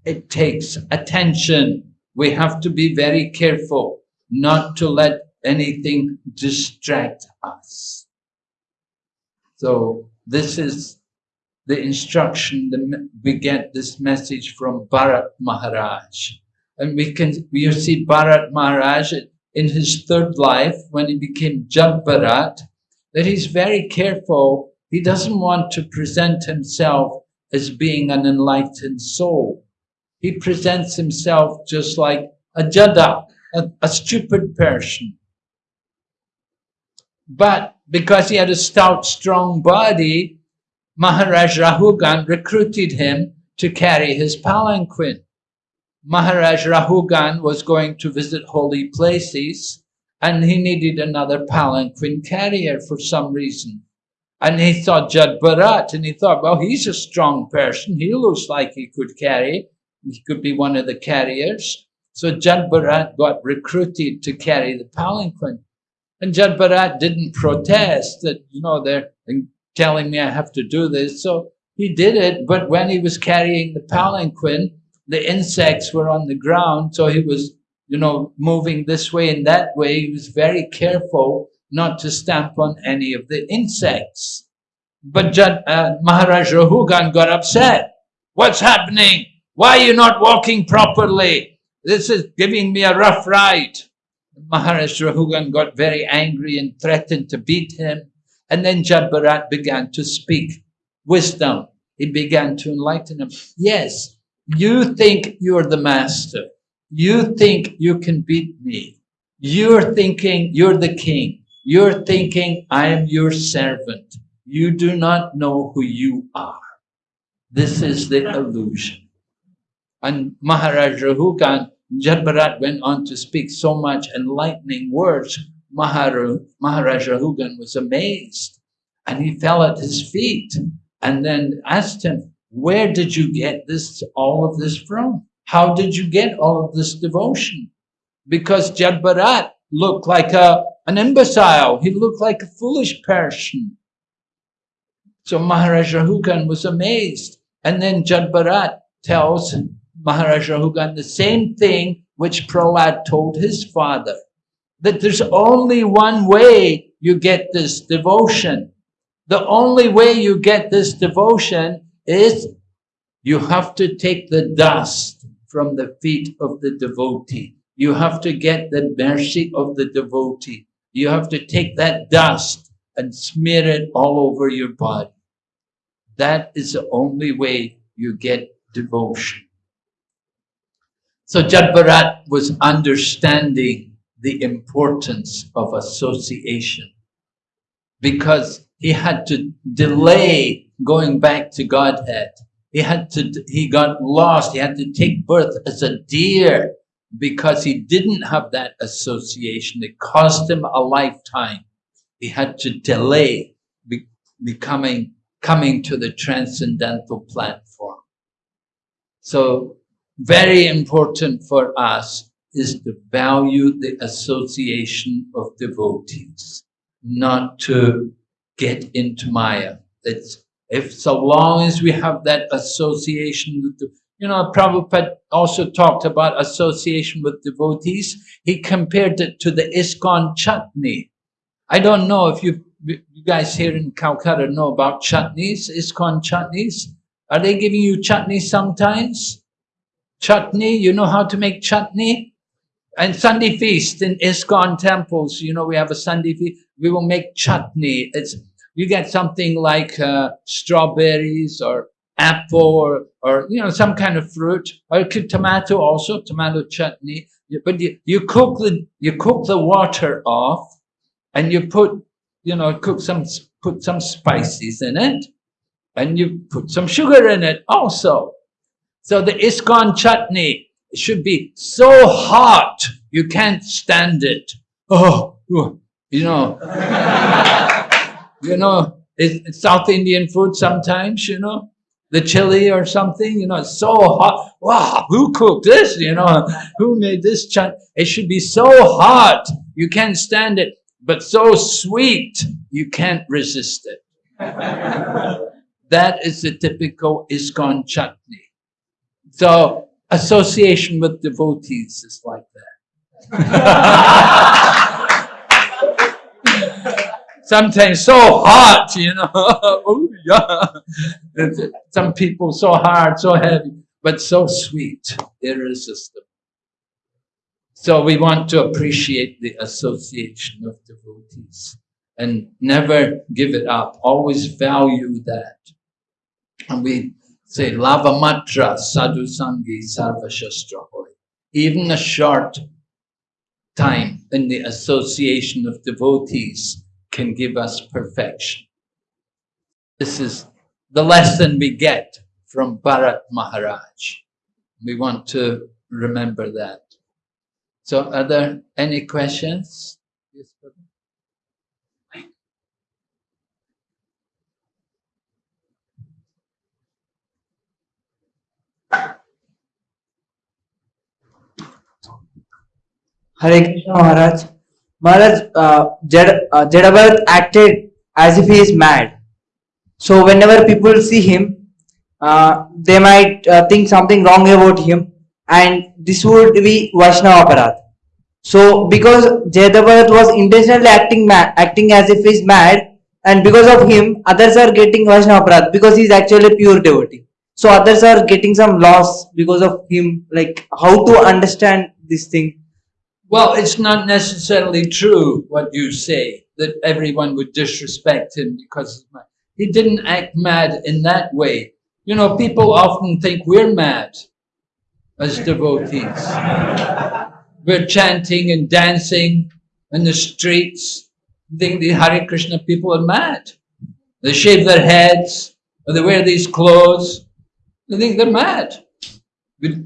It takes attention. We have to be very careful not to let anything distract us. So this is the instruction that we get this message from Bharat Maharaj. And we can we see Bharat Maharaj in his third life when he became Jad Bharat, that he's very careful. He doesn't want to present himself as being an enlightened soul. He presents himself just like a jada, a, a stupid person. But because he had a stout, strong body, Maharaj Rahugan recruited him to carry his palanquin. Maharaj Rahugan was going to visit holy places and he needed another palanquin carrier for some reason. And he thought Jad Bharat and he thought, well, he's a strong person. He looks like he could carry. He could be one of the carriers. So Jad Bharat got recruited to carry the palanquin. And Jad Bharat didn't protest that, you know, they're telling me I have to do this. So he did it, but when he was carrying the palanquin, the insects were on the ground, so he was, you know, moving this way and that way. He was very careful not to stamp on any of the insects. But Jad, uh, Maharaj Rahugan got upset. What's happening? Why are you not walking properly? This is giving me a rough ride. Maharaj Rahugan got very angry and threatened to beat him. And then Jad Bharat began to speak wisdom. He began to enlighten him. Yes, you think you're the master. You think you can beat me. You're thinking you're the king. You're thinking I am your servant. You do not know who you are. This is the illusion. And Maharaj Rahugan Jad Bharat went on to speak so much enlightening words. Maharaj, Maharaj Rahugan was amazed and he fell at his feet and then asked him, where did you get this, all of this from? How did you get all of this devotion? Because Jad Bharat looked like a, an imbecile. He looked like a foolish person. So Maharaj Rahugan was amazed. And then Jad Bharat tells Maharaj Rahugan the same thing which Prahlad told his father, that there's only one way you get this devotion. The only way you get this devotion is you have to take the dust from the feet of the devotee. You have to get the mercy of the devotee. You have to take that dust and smear it all over your body. That is the only way you get devotion. So Jadbharat was understanding the importance of association because he had to delay going back to Godhead. He had to, he got lost. He had to take birth as a deer because he didn't have that association. It cost him a lifetime. He had to delay be, becoming, coming to the transcendental platform. So very important for us is to value the association of devotees, not to get into Maya. It's, if so long as we have that association with the, you know, Prabhupada also talked about association with devotees. He compared it to the ISKCON chutney. I don't know if you, you guys here in Calcutta know about chutneys, ISKCON chutneys. Are they giving you chutney sometimes? Chutney, you know how to make chutney? And Sunday feast in ISKCON temples, you know, we have a Sunday feast, we will make chutney. It's, you get something like uh, strawberries or apple or, or, you know, some kind of fruit, or tomato also, tomato chutney. But you, you cook the, you cook the water off and you put, you know, cook some, put some spices in it and you put some sugar in it also. So the ISKCON chutney should be so hot you can't stand it. Oh, you know, you know, it's South Indian food sometimes, you know, the chili or something, you know, it's so hot. Wow, who cooked this? You know, who made this chutney? It should be so hot you can't stand it, but so sweet you can't resist it. that is the typical ISKCON chutney. So association with devotees is like that. Sometimes so hot, you know. oh, yeah. Some people so hard, so heavy, but so sweet, irresistible. So we want to appreciate the association of devotees and never give it up. Always value that. And we say lavamatra sadhu sangi sarva shastra. Even a short time in the association of devotees can give us perfection. This is the lesson we get from Bharat Maharaj. We want to remember that. So are there any questions? Yes, Hare Krishna Maharaj. Maharaj, uh, uh, acted as if he is mad. So whenever people see him, uh, they might uh, think something wrong about him and this would be Vaishnava Aparad. So because Jayadabharat was intentionally acting mad, acting as if he is mad and because of him others are getting Vaishnava Aparad because he is actually a pure devotee. So others are getting some loss because of him like how to understand this thing well, it's not necessarily true what you say, that everyone would disrespect him because he didn't act mad in that way. You know, people often think we're mad as devotees. we're chanting and dancing in the streets. think the Hare Krishna people are mad. They shave their heads, or they wear these clothes. They think they're mad. We're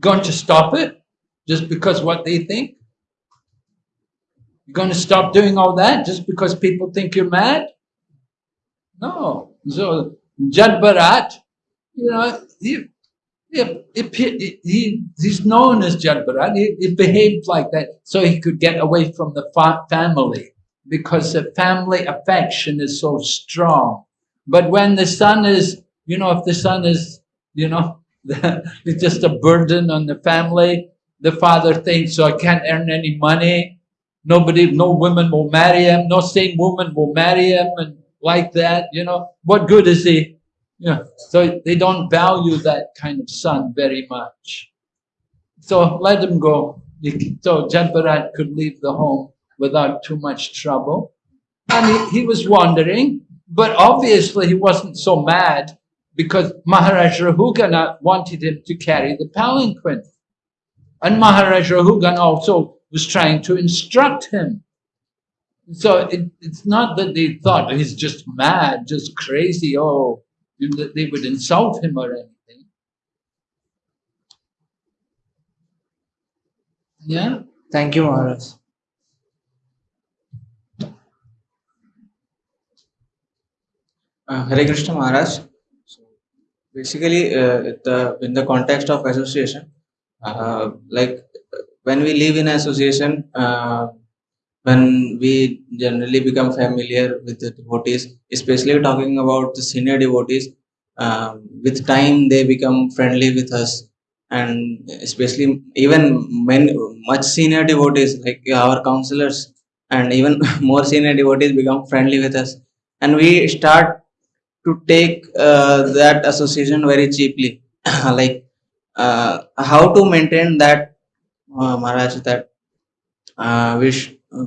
going to stop it just because what they think? You're going to stop doing all that just because people think you're mad? No. So Jadbharat, you know, he, he, he, he's known as Jadbharat. He, he behaved like that so he could get away from the fa family because the family affection is so strong. But when the son is, you know, if the son is, you know, it's just a burden on the family, the father thinks, so I can't earn any money, Nobody, no woman will marry him, no sane woman will marry him and like that, you know. What good is he? Yeah. So they don't value that kind of son very much. So let him go. So Jadbharat could leave the home without too much trouble. And he, he was wandering, but obviously he wasn't so mad because Maharaj Rahugana wanted him to carry the palanquin. And Maharaj Rahugan also was trying to instruct him. So it, it's not that they thought he's just mad, just crazy, oh, that they would insult him or anything. Yeah? Thank you, Maharaj. Uh, Hare Krishna Maharaj. So basically, uh, the in the context of association, uh, like when we live in association, uh, when we generally become familiar with the devotees, especially talking about the senior devotees, um, with time they become friendly with us, and especially even when much senior devotees like our counselors and even more senior devotees become friendly with us, and we start to take uh, that association very cheaply. Like uh, how to maintain that uh, maharaj that uh, we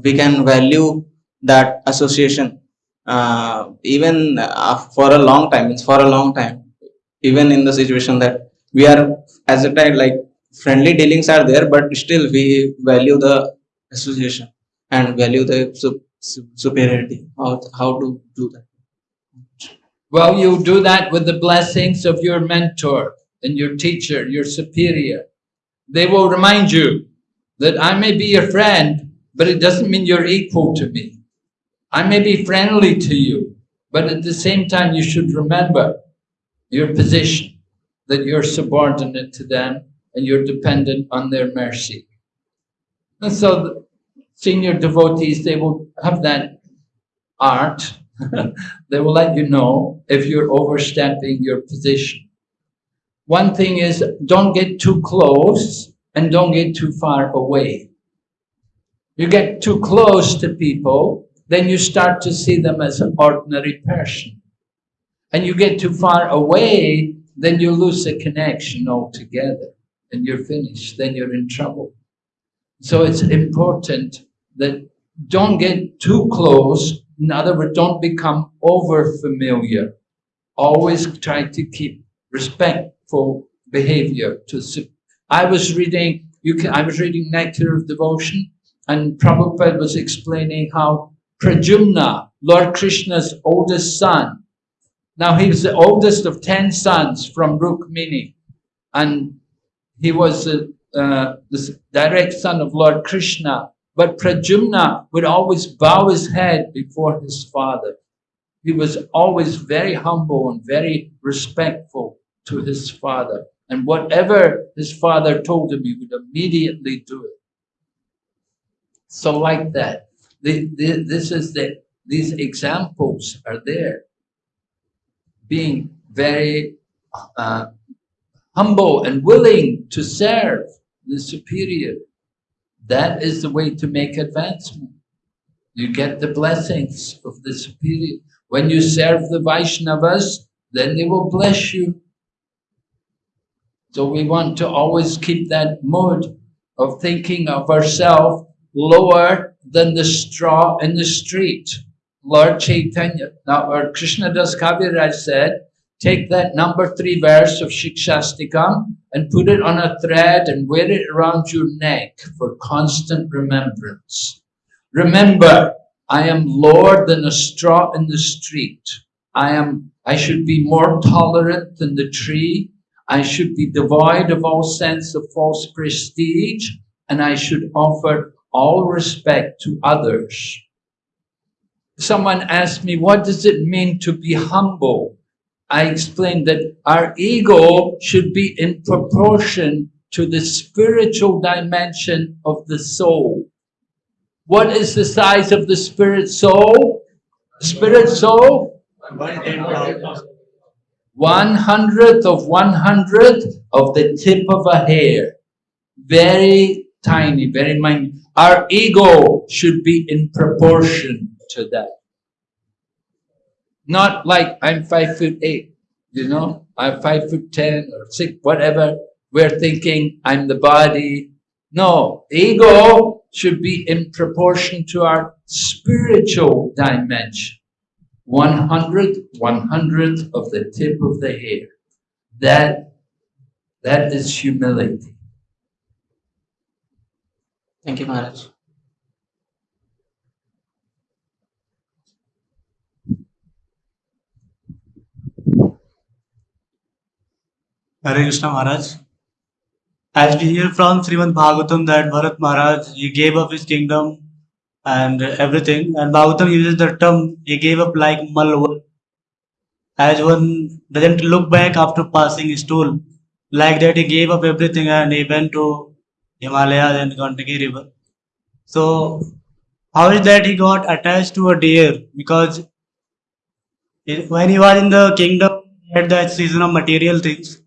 we can value that association uh, even uh, for a long time. It's for a long time. Even in the situation that we are as a time like friendly dealings are there but still we value the association and value the su- su- superiority. How, how to do that? Well, you do that with the blessings of your mentor and your teacher, your superior. They will remind you that I may be your friend, but it doesn't mean you're equal to me. I may be friendly to you, but at the same time, you should remember your position, that you're subordinate to them and you're dependent on their mercy. And so the senior devotees, they will have that art. they will let you know if you're overstepping your position. One thing is don't get too close and don't get too far away. You get too close to people, then you start to see them as an ordinary person. And you get too far away, then you lose the connection altogether and you're finished, then you're in trouble. So it's important that don't get too close. In other words, don't become over familiar. Always try to keep respectful behavior to I was reading you can I was reading Nectar of Devotion and Prabhupada was explaining how Pradyumna, Lord Krishna's oldest son, now he was the oldest of ten sons from Rukmini, and he was the, uh, the direct son of Lord Krishna. But Pradyumna would always bow his head before his father. He was always very humble and very respectful to his father. And whatever his father told him, he would immediately do it. So like that, the, the, this is the, these examples are there. Being very uh, humble and willing to serve the superior. That is the way to make advancement. You get the blessings of the superior. When you serve the Vaishnavas, then they will bless you. So we want to always keep that mood of thinking of ourselves lower than the straw in the street. Lord Chaitanya, now or Krishna Das Kaviraj said, take that number three verse of Shikshashtakam and put it on a thread and wear it around your neck for constant remembrance. Remember, I am lower than a straw in the street. I am, I should be more tolerant than the tree. I should be devoid of all sense of false prestige and I should offer all respect to others. Someone asked me, what does it mean to be humble? I explained that our ego should be in proportion to the spiritual dimension of the soul. What is the size of the spirit soul? Spirit soul? One hundredth of one hundredth of the tip of a hair. Very tiny, very minute. Our ego should be in proportion to that. Not like I'm five foot eight, you know, I'm five foot ten or six, whatever. We're thinking I'm the body. No, ego should be in proportion to our spiritual dimension. One hundred, one hundredth of the tip of the hair. That, that is humility. Thank you, Maharaj. Hare Krishna Maharaj. As we hear from Srimad Bhagavatam that Bharat Maharaj, he gave up his kingdom and everything. And Bhagavatam uses the term, he gave up like Malwa. As one doesn't look back after passing his tool. Like that, he gave up everything and he went to Himalayas and Gandaki river. So, how is that he got attached to a deer? Because when he was in the kingdom, he had that season of material things.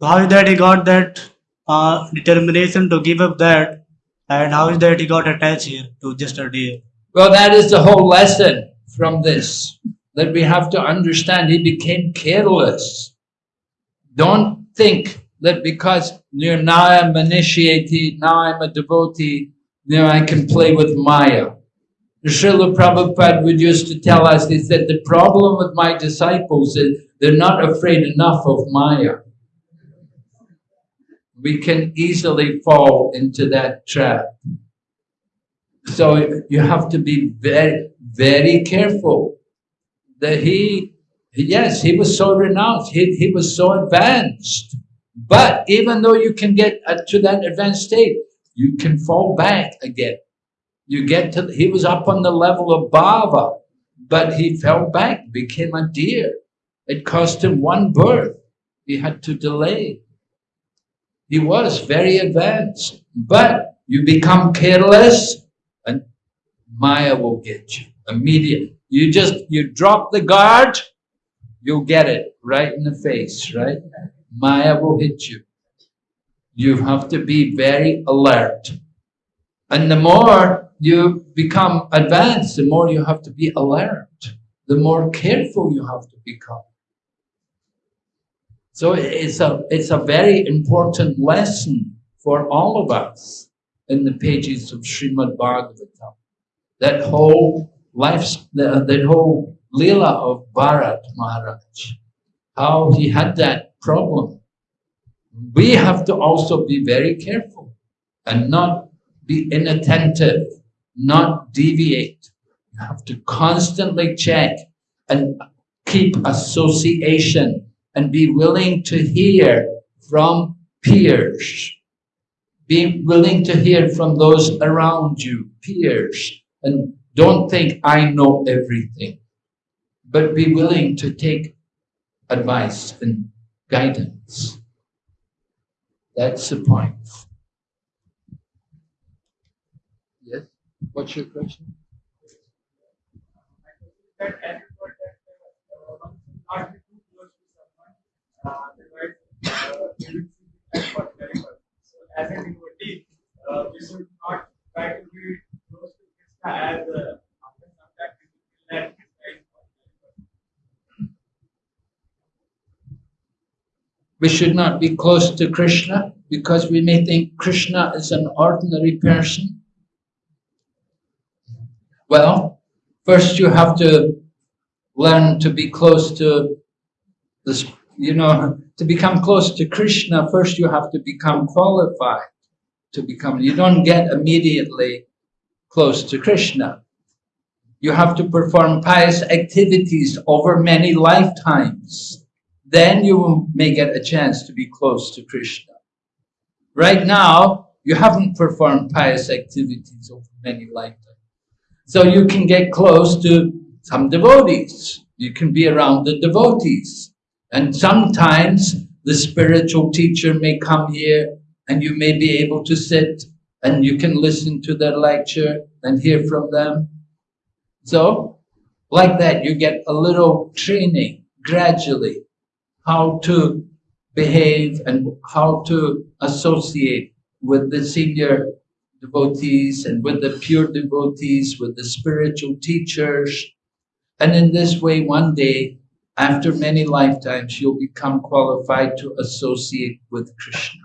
How is that he got that uh, determination to give up that, and how is that he got attached here to just a deer? Well, that is the whole lesson from this, that we have to understand he became careless. Don't think that because you now I'm initiated, now I'm a devotee, now I can play with Maya. Srila Prabhupada would used to tell us, he said, the problem with my disciples is they're not afraid enough of Maya. We can easily fall into that trap. So you have to be very, very careful that he, yes, he was so renounced, he, he was so advanced. But even though you can get uh, to that advanced state, you can fall back again. You get to, he was up on the level of Baba, but he fell back, became a deer. It cost him one birth. He had to delay. He was very advanced, but you become careless and Maya will get you immediately. You just, you drop the guard, you'll get it right in the face, right? Maya will hit you. You have to be very alert. And the more you become advanced, the more you have to be alert, the more careful you have to become. So it's a, it's a very important lesson for all of us in the pages of Srimad Bhagavatam. That whole life, that whole Leela of Bharat Maharaj, how he had that problem. We have to also be very careful and not be inattentive, not deviate. You have to constantly check and keep association and be willing to hear from peers. Be willing to hear from those around you, peers. And don't think I know everything, but be willing to take advice and guidance. That's the point. Yes? What's your question? that as you put that, uh, one should not be too close to someone, uh, otherwise, uh, they will see that for terrible. So as a devotee, uh, we should not try to be close to Krishna as uh, after some time we feel that. We should not be close to Krishna because we may think Krishna is an ordinary person. Well, first you have to learn to be close to this, you know, to become close to Krishna, first you have to become qualified to become, you don't get immediately close to Krishna. You have to perform pious activities over many lifetimes. Then you may get a chance to be close to Krishna. Right now, you haven't performed pious activities over many lifetimes. So you can get close to some devotees. You can be around the devotees. And sometimes the spiritual teacher may come here and you may be able to sit and you can listen to their lecture and hear from them. So, like that, you get a little training gradually how to behave and how to associate with the senior devotees and with the pure devotees, with the spiritual teachers. And in this way, one day, after many lifetimes, you'll become qualified to associate with Krishna.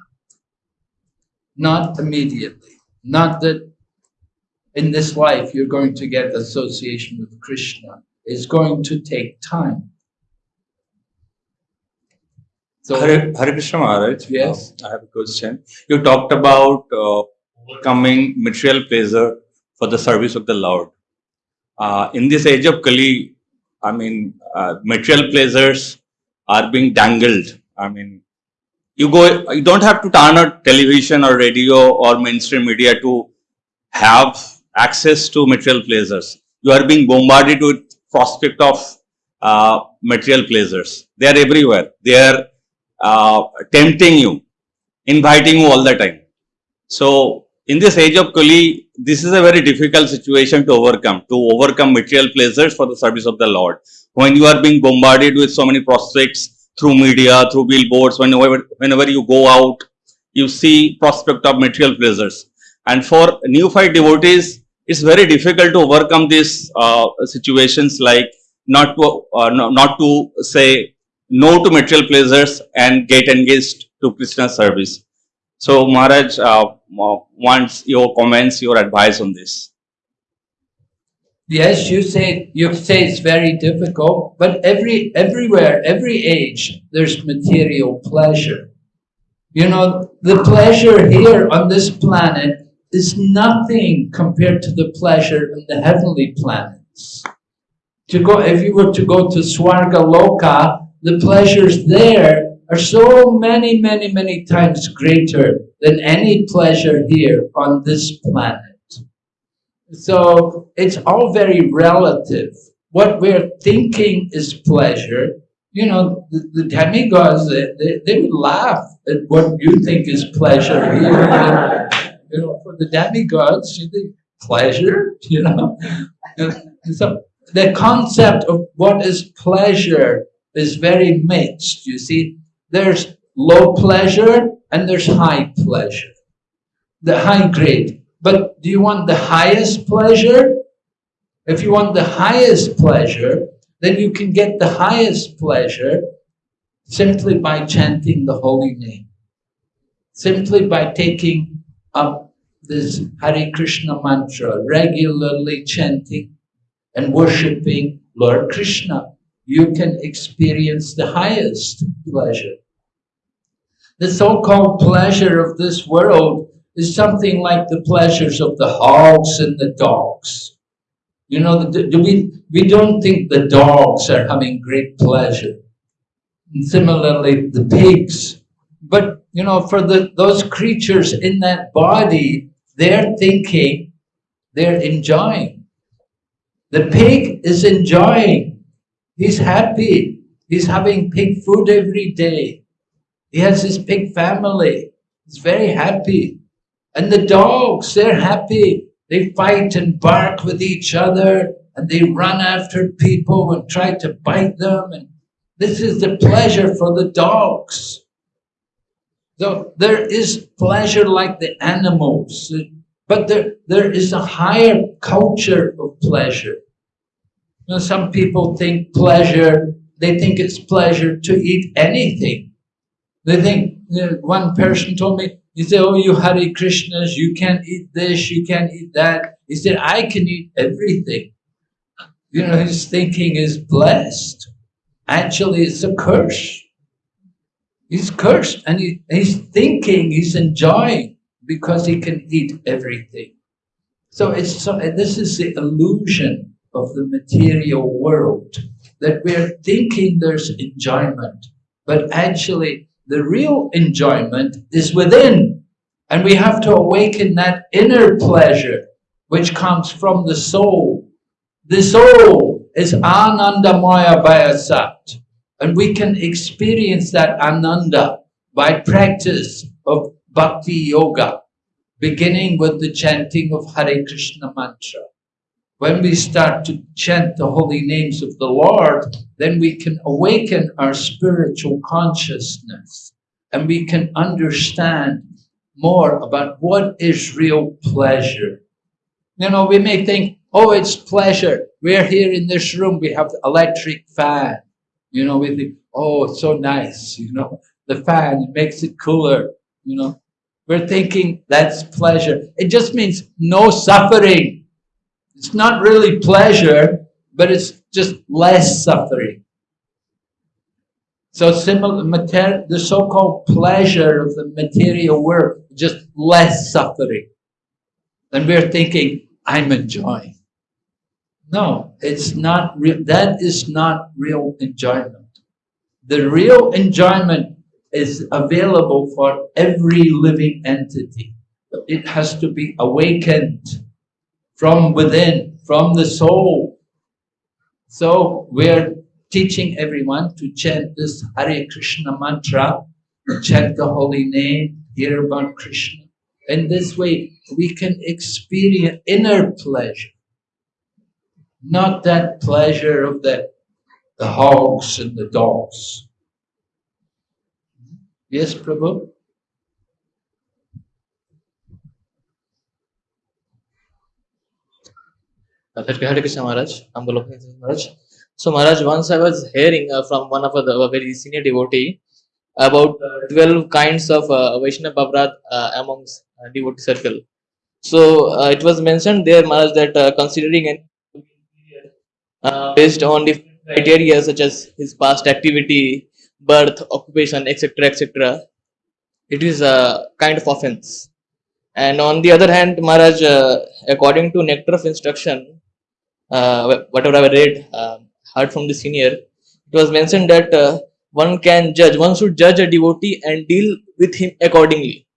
Not immediately. Not that in this life you're going to get association with Krishna. It's going to take time. So, Hare, Hare Krishna Maharaj. Yes. uh, I have a question. You talked about uh, overcoming material pleasure for the service of the Lord. Uh, in this age of Kali, I mean, uh, material pleasures are being dangled. I mean, you go, you don't have to turn on television or radio or mainstream media to have access to material pleasures. You are being bombarded with prospect of uh, material pleasures. They are everywhere. They are uh, tempting you, inviting you all the time. So, in this age of Kali, this is a very difficult situation to overcome, to overcome material pleasures for the service of the Lord. When you are being bombarded with so many prospects through media, through billboards, whenever, whenever you go out, you see prospect of material pleasures. And for new neophyte devotees, it's very difficult to overcome these uh, situations like not to, uh, no- not to say no to material pleasures and get engaged to Krishna service. So Maharaj uh, uh, wants your comments, your advice on this. yes, you say you say it's very difficult, but every everywhere, every age, there's material pleasure. You know, the pleasure here on this planet is nothing compared to the pleasure in the heavenly planets. To go, if you were to go to Swarga Loka, the pleasures there are so many, many, many times greater than any pleasure here on this planet. So it's all very relative. What we're thinking is pleasure. You know, the, the demigods, they, they, would laugh at what you think is pleasure here. you know, for the demigods, you think pleasure, you know. so the concept of what is pleasure is very mixed. You see, there's low pleasure and there's high pleasure, the high grade. But do you want the highest pleasure? If you want the highest pleasure, then you can get the highest pleasure simply by chanting the holy name, simply by taking up this Hare Krishna mantra, regularly chanting and worshipping Lord Krishna. You can experience the highest pleasure. The so-called pleasure of this world is something like the pleasures of the hogs and the dogs. You know, the- we, we don't think the dogs are having great pleasure. And similarly, the pigs. But, you know, for the, those creatures in that body, they're thinking, they're enjoying. The pig is enjoying. He's happy. He's having pig food every day. He has his pig family. He's very happy. And the dogs, they're happy. They fight and bark with each other and they run after people and try to bite them. And this is the pleasure for the dogs. So there is pleasure like the animals, but there, there is a higher culture of pleasure. Know, some people think pleasure, they think it's pleasure to eat anything. They think, you know, one person told me, he said, Oh, you Hare Krishnas, you can't eat this, you can't eat that. He said, I can eat everything. You know, his thinking is blessed. Actually, it's a curse. He's cursed and he, he's thinking, he's enjoying because he can eat everything. So it's so, this is the illusion of the material world that we're thinking there's enjoyment, but actually the real enjoyment is within. And we have to awaken that inner pleasure which comes from the soul. The soul is Anandamayo Bhyasat. And we can experience that Ananda by practice of Bhakti Yoga, beginning with the chanting of Hare Krishna mantra. When we start to chant the holy names of the Lord, then we can awaken our spiritual consciousness and we can understand more about what is real pleasure. You know, we may think, oh, it's pleasure. We're here in this room, we have the electric fan. You know, we think, oh, it's so nice, you know, the fan makes it cooler, you know. We're thinking that's pleasure. It just means no suffering. It's not really pleasure, but it's just less suffering. So similar, mater- the so-called pleasure of the material world, just less suffering. And we're thinking, I'm enjoying. No, it's not real. That is not real enjoyment. The real enjoyment is available for every living entity. It has to be awakened from within, from the soul. So we're teaching everyone to chant this Hare Krishna mantra, chant the holy name, hear about Krishna. In this way, we can experience inner pleasure, not that pleasure of the, the hogs and the dogs. Yes, Prabhu? Uh, Hare Hare Maharaj. So Maharaj, once I was hearing uh, from one of the very senior devotee about uh, 12 kinds of uh, Vaishnava uh, amongst devotee circle. So it was mentioned there Maharaj that considering an uh, based on different criteria such as his past activity, birth, occupation, etc., etc., it is a kind of offense. And on the other hand, Maharaj, according to nectar of instruction, whatever I read, uh, heard from the senior, it was mentioned that uh, one can judge, one should judge a devotee and deal with him accordingly.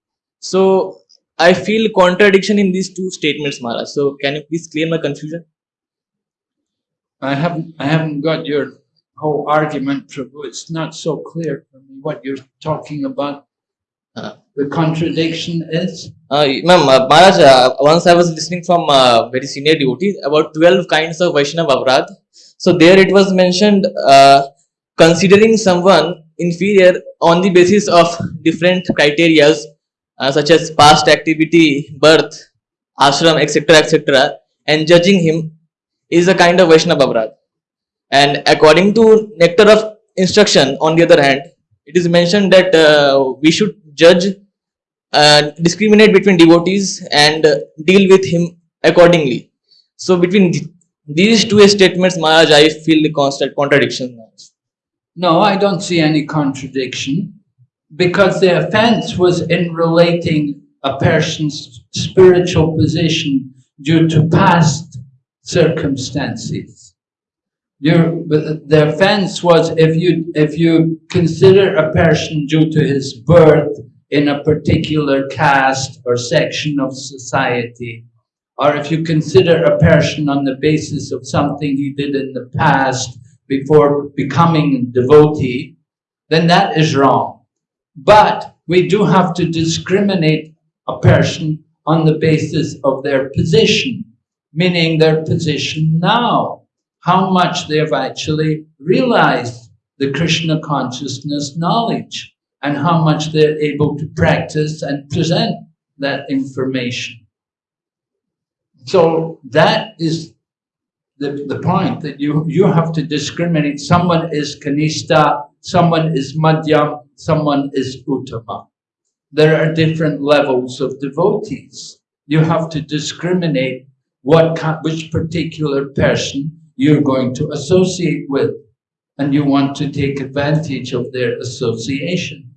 So I feel contradiction in these two statements, Maharaj. So can you please clear my confusion? I haven't, I haven't got your whole argument, Prabhu. It's not so clear for me what you're talking about. Uh. The contradiction is? Uh, ma'am, uh, Maharaj, uh, once I was listening from uh, very senior devotee about 12 kinds of Vaishnava Aparadh. So there it was mentioned uh, considering someone inferior on the basis of different criteria uh, such as past activity, birth, ashram, etc., etc., and judging him is a kind of Vaishnava Aparadh. And according to nectar of instruction, on the other hand, it is mentioned that uh, we should judge uh, discriminate between devotees and uh, deal with him accordingly. So between th- these two statements, Maharaj, I feel the constant contradiction. No, I don't see any contradiction because the offense was in relating a person's spiritual position due to past circumstances. Your, the offense was if you, if you consider a person due to his birth in a particular caste or section of society, or if you consider a person on the basis of something he did in the past before becoming a devotee, then that is wrong. But we do have to discriminate a person on the basis of their position, meaning their position now, how much they have actually realized the Krishna consciousness knowledge and how much they're able to practice and present that information. So that is the, the point that you, you have to discriminate. Someone is Kanishta, someone is Madhyam, someone is Uttama. There are different levels of devotees. You have to discriminate what which particular person you're going to associate with, and you want to take advantage of their association.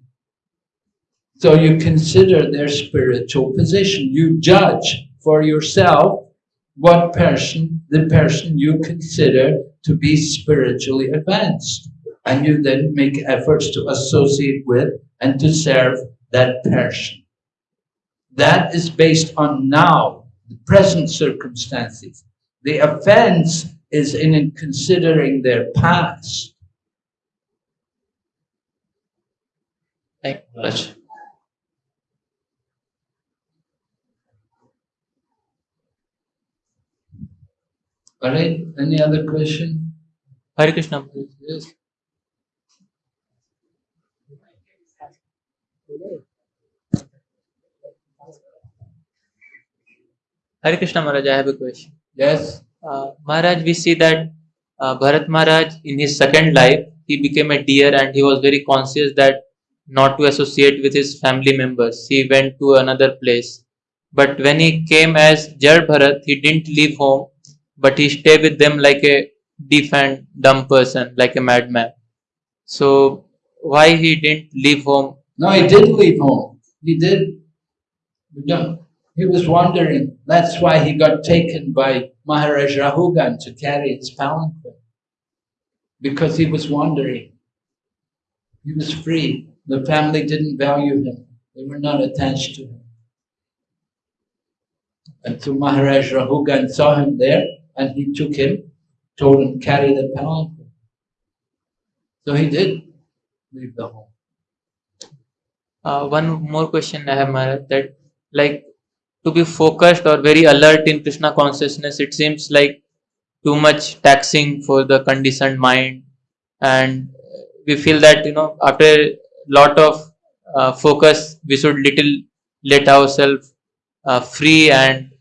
So you consider their spiritual position. You judge for yourself what person, the person you consider to be spiritually advanced. And you then make efforts to associate with and to serve that person. That is based on now, the present circumstances. The offense is in considering their past. Thank you, Maharaj. All right, any other question? Hare Krishna. Yes. Hare Krishna Maharaj, I have a question. Yes. Uh, Maharaj, we see that uh, Bharat Maharaj in his second life, he became a deer and he was very conscious that not to associate with his family members. He went to another place. But when he came as Jad Bharat, he didn't leave home, but he stayed with them like a deaf and dumb person, like a madman. So why he didn't leave home? No, he did leave home. He did. Don't- He was wandering. That's why he got taken by Maharaj Rahugan to carry his palanquin. Because he was wandering. He was free. The family didn't value him. They were not attached to him. And so Maharaj Rahugan saw him there and he took him, told him carry the palanquin. So he did leave the home. Uh, one more question I have, Maharaj, that like to be focused or very alert in Krishna consciousness, it seems like too much taxing for the conditioned mind, and we feel that you know after a lot of uh, focus, we should little let ourselves uh, free and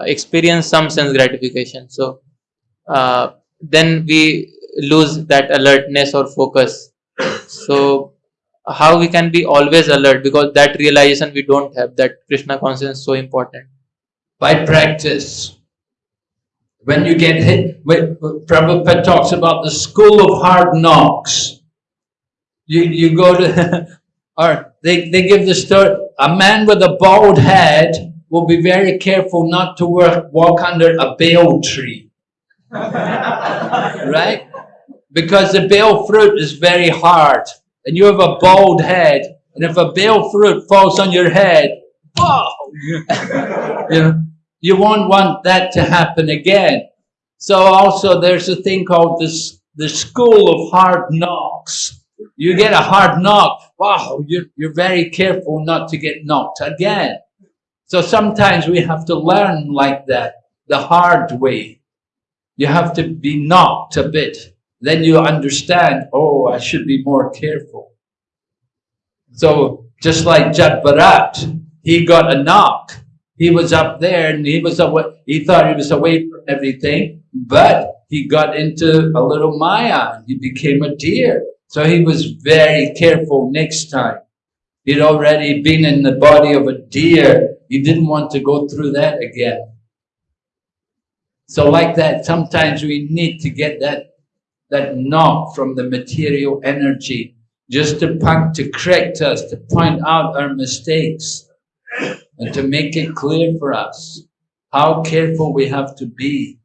experience some sense gratification. So uh, then we lose that alertness or focus. So how we can be always alert because that realization we don't have that krishna consciousness is so important by practice. When you get hit, when Prabhupada talks about the school of hard knocks. You, you go to, or they, they give the story, a man with a bald head will be very careful not to work, walk under a bael tree. right? Because the bael fruit is very hard and you have a bald head, and if a bael fruit falls on your head, whoa, you know, you won't want that to happen again. So also there's a thing called this the school of hard knocks. You get a hard knock, wow, you're, you're very careful not to get knocked again. So sometimes we have to learn like that, the hard way. You have to be knocked a bit. Then you understand, oh, I should be more careful. So just like Jad Bharat, he got a knock. He was up there and he was away, he thought he was away from everything, but he got into a little maya. He became a deer. So he was very careful next time. He'd already been in the body of a deer. He didn't want to go through that again. So like that, sometimes we need to get that, that knock from the material energy just to point, to correct us, to point out our mistakes and to make it clear for us how careful we have to be.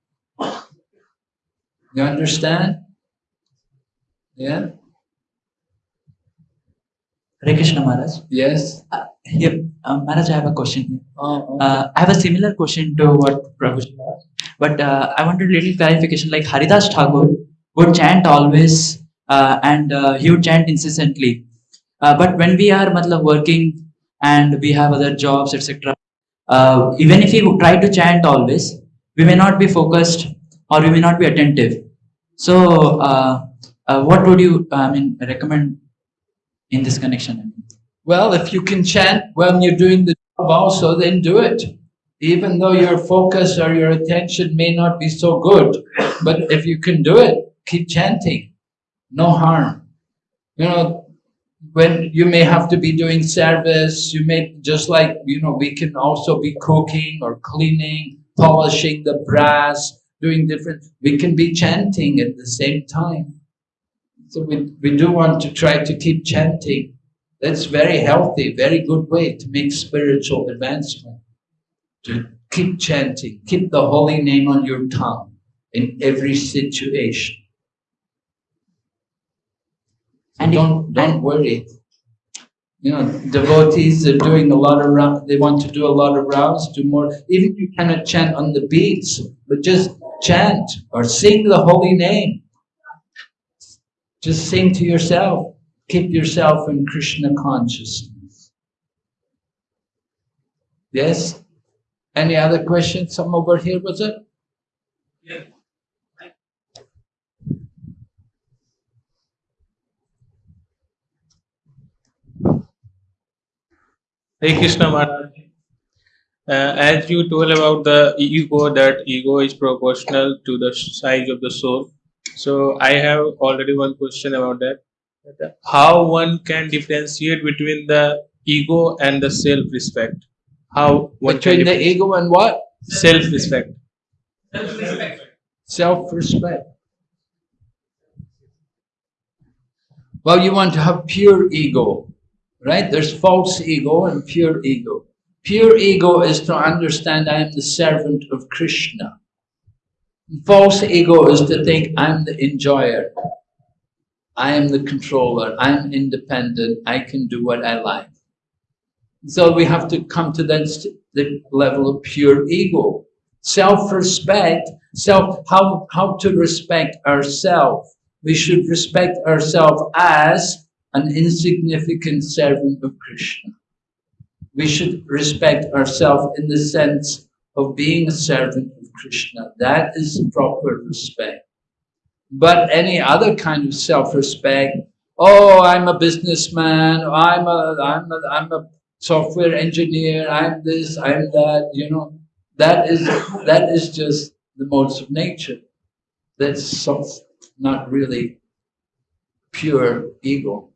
You understand? Yeah? Hare Krishna Maharaj. Yes? Uh, here, uh, Maharaj, I have a question. here. Oh, Uh, I have a similar question to what Prabhu asked, but uh, I wanted a little clarification. Like Haridas Thakur would chant always, and uh, he would chant incessantly. Uh, but when we are matlab, working and we have other jobs, etc., uh, even if we try to chant always, we may not be focused or we may not be attentive. So, uh, uh, what would you, I mean, recommend in this connection? Well, if you can chant when you're doing the job also, then do it. Even though your focus or your attention may not be so good, but if you can do it, keep chanting. No harm. You know, when you may have to be doing service, you may, just like, you know, we can also be cooking or cleaning, polishing the brass, doing different, we can be chanting at the same time. So we, we do want to try to keep chanting. That's very healthy, very good way to make spiritual advancement. To keep chanting, keep the holy name on your tongue in every situation. And And don't don't worry. You know, devotees are doing a lot of rounds. They want to do a lot of rounds, do more. Even if you cannot chant on the beats, but just chant or sing the holy name. Just sing to yourself. Keep yourself in Krishna consciousness. Yes? Any other questions? Some over here, was it? Hare Krishna Maharaj. Uh, as you told about the ego, that ego is proportional to the size of the soul. So I have already one question about that. how one can differentiate between the ego and the self-respect. How one Between the ego and what? Self-respect. Self-respect. Self-respect. Well, you want to have pure ego, right? There's false ego and pure ego. Pure ego is to understand I am the servant of Krishna. False ego is to think I'm the enjoyer. I am the controller. I'm independent. I can do what I like. So we have to come to that st- the level of pure ego. Self-respect, self, how, how to respect ourselves. We should respect ourselves as an insignificant servant of Krishna. We should respect ourselves in the sense of being a servant of Krishna. That is proper respect. But any other kind of self-respect, oh, I'm a businessman, I'm a, I'm a, I'm a software engineer, I'm this, I'm that, you know, that is, that is just the modes of nature. That's not really pure ego.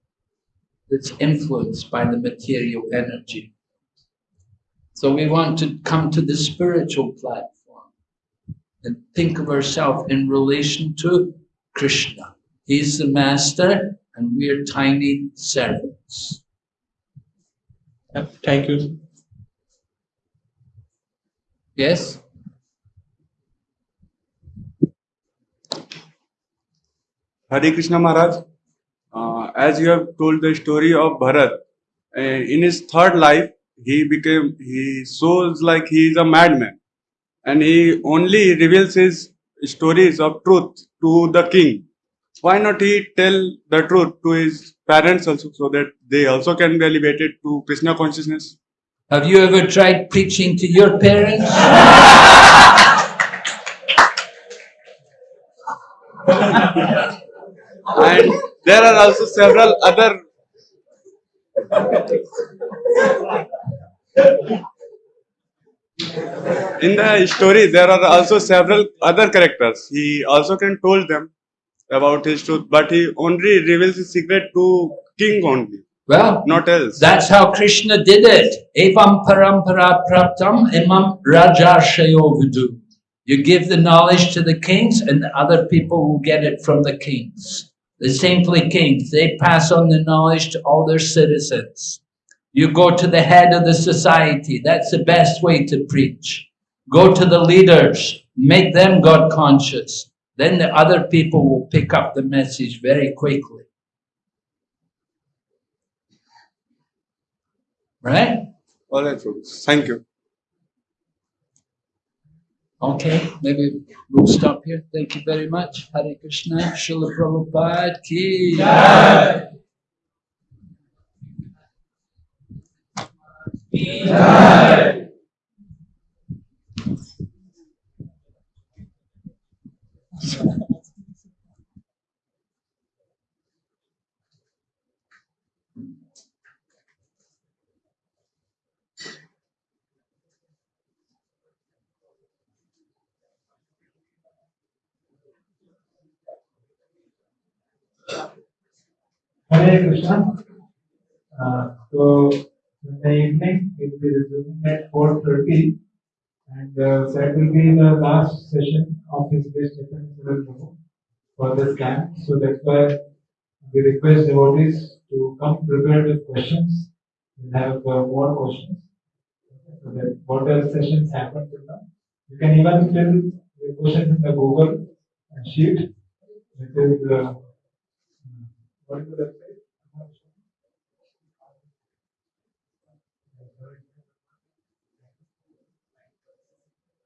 That's influenced by the material energy. So we want to come to the spiritual platform and think of ourselves in relation to Krishna. He's the master and we are tiny servants. Yeah, Thank you. Yes? Hare Krishna Maharaj, uh, as you have told the story of Bharat, uh, in his third life, he became, he shows like he is a madman and he only reveals his stories of truth to the king. Why not he tell the truth to his parents also so that they also can be elevated to Krishna consciousness? Have you ever tried preaching to your parents? And there are also several other in the story there are also several other characters he also can told them about his truth but he only reveals his secret to king only Well, not else that's how Krishna did it. Evam parampara praptam imam rajarshayo vidu. You give the knowledge to the kings and the other people will get it from the kings. The saintly kings, they pass on the knowledge to all their citizens. You go to the head of the society, that's the best way to preach. Go to the leaders, make them God conscious. Then the other people will pick up the message very quickly. Right? all right folks. thank you Okay, maybe we'll stop here. Thank you very much. Hare Krishna, Srila Prabhupada ki. jai. Hare Krishna. Uh, so in the evening we will be resuming at 4:30, and uh, that will be the last session of this best Prabhu for this camp. So that's why we request devotees to come prepared with questions. We'll have uh, more questions. So that what else sessions happen till now. You can even fill the questions in the Google sheet, which is. Uh, what is that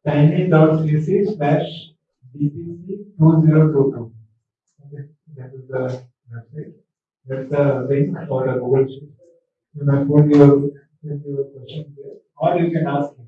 19.cc slash dpc2022. Okay, that is the website. That's the link for the Google Sheet. You may put your, your question there, or you can ask him.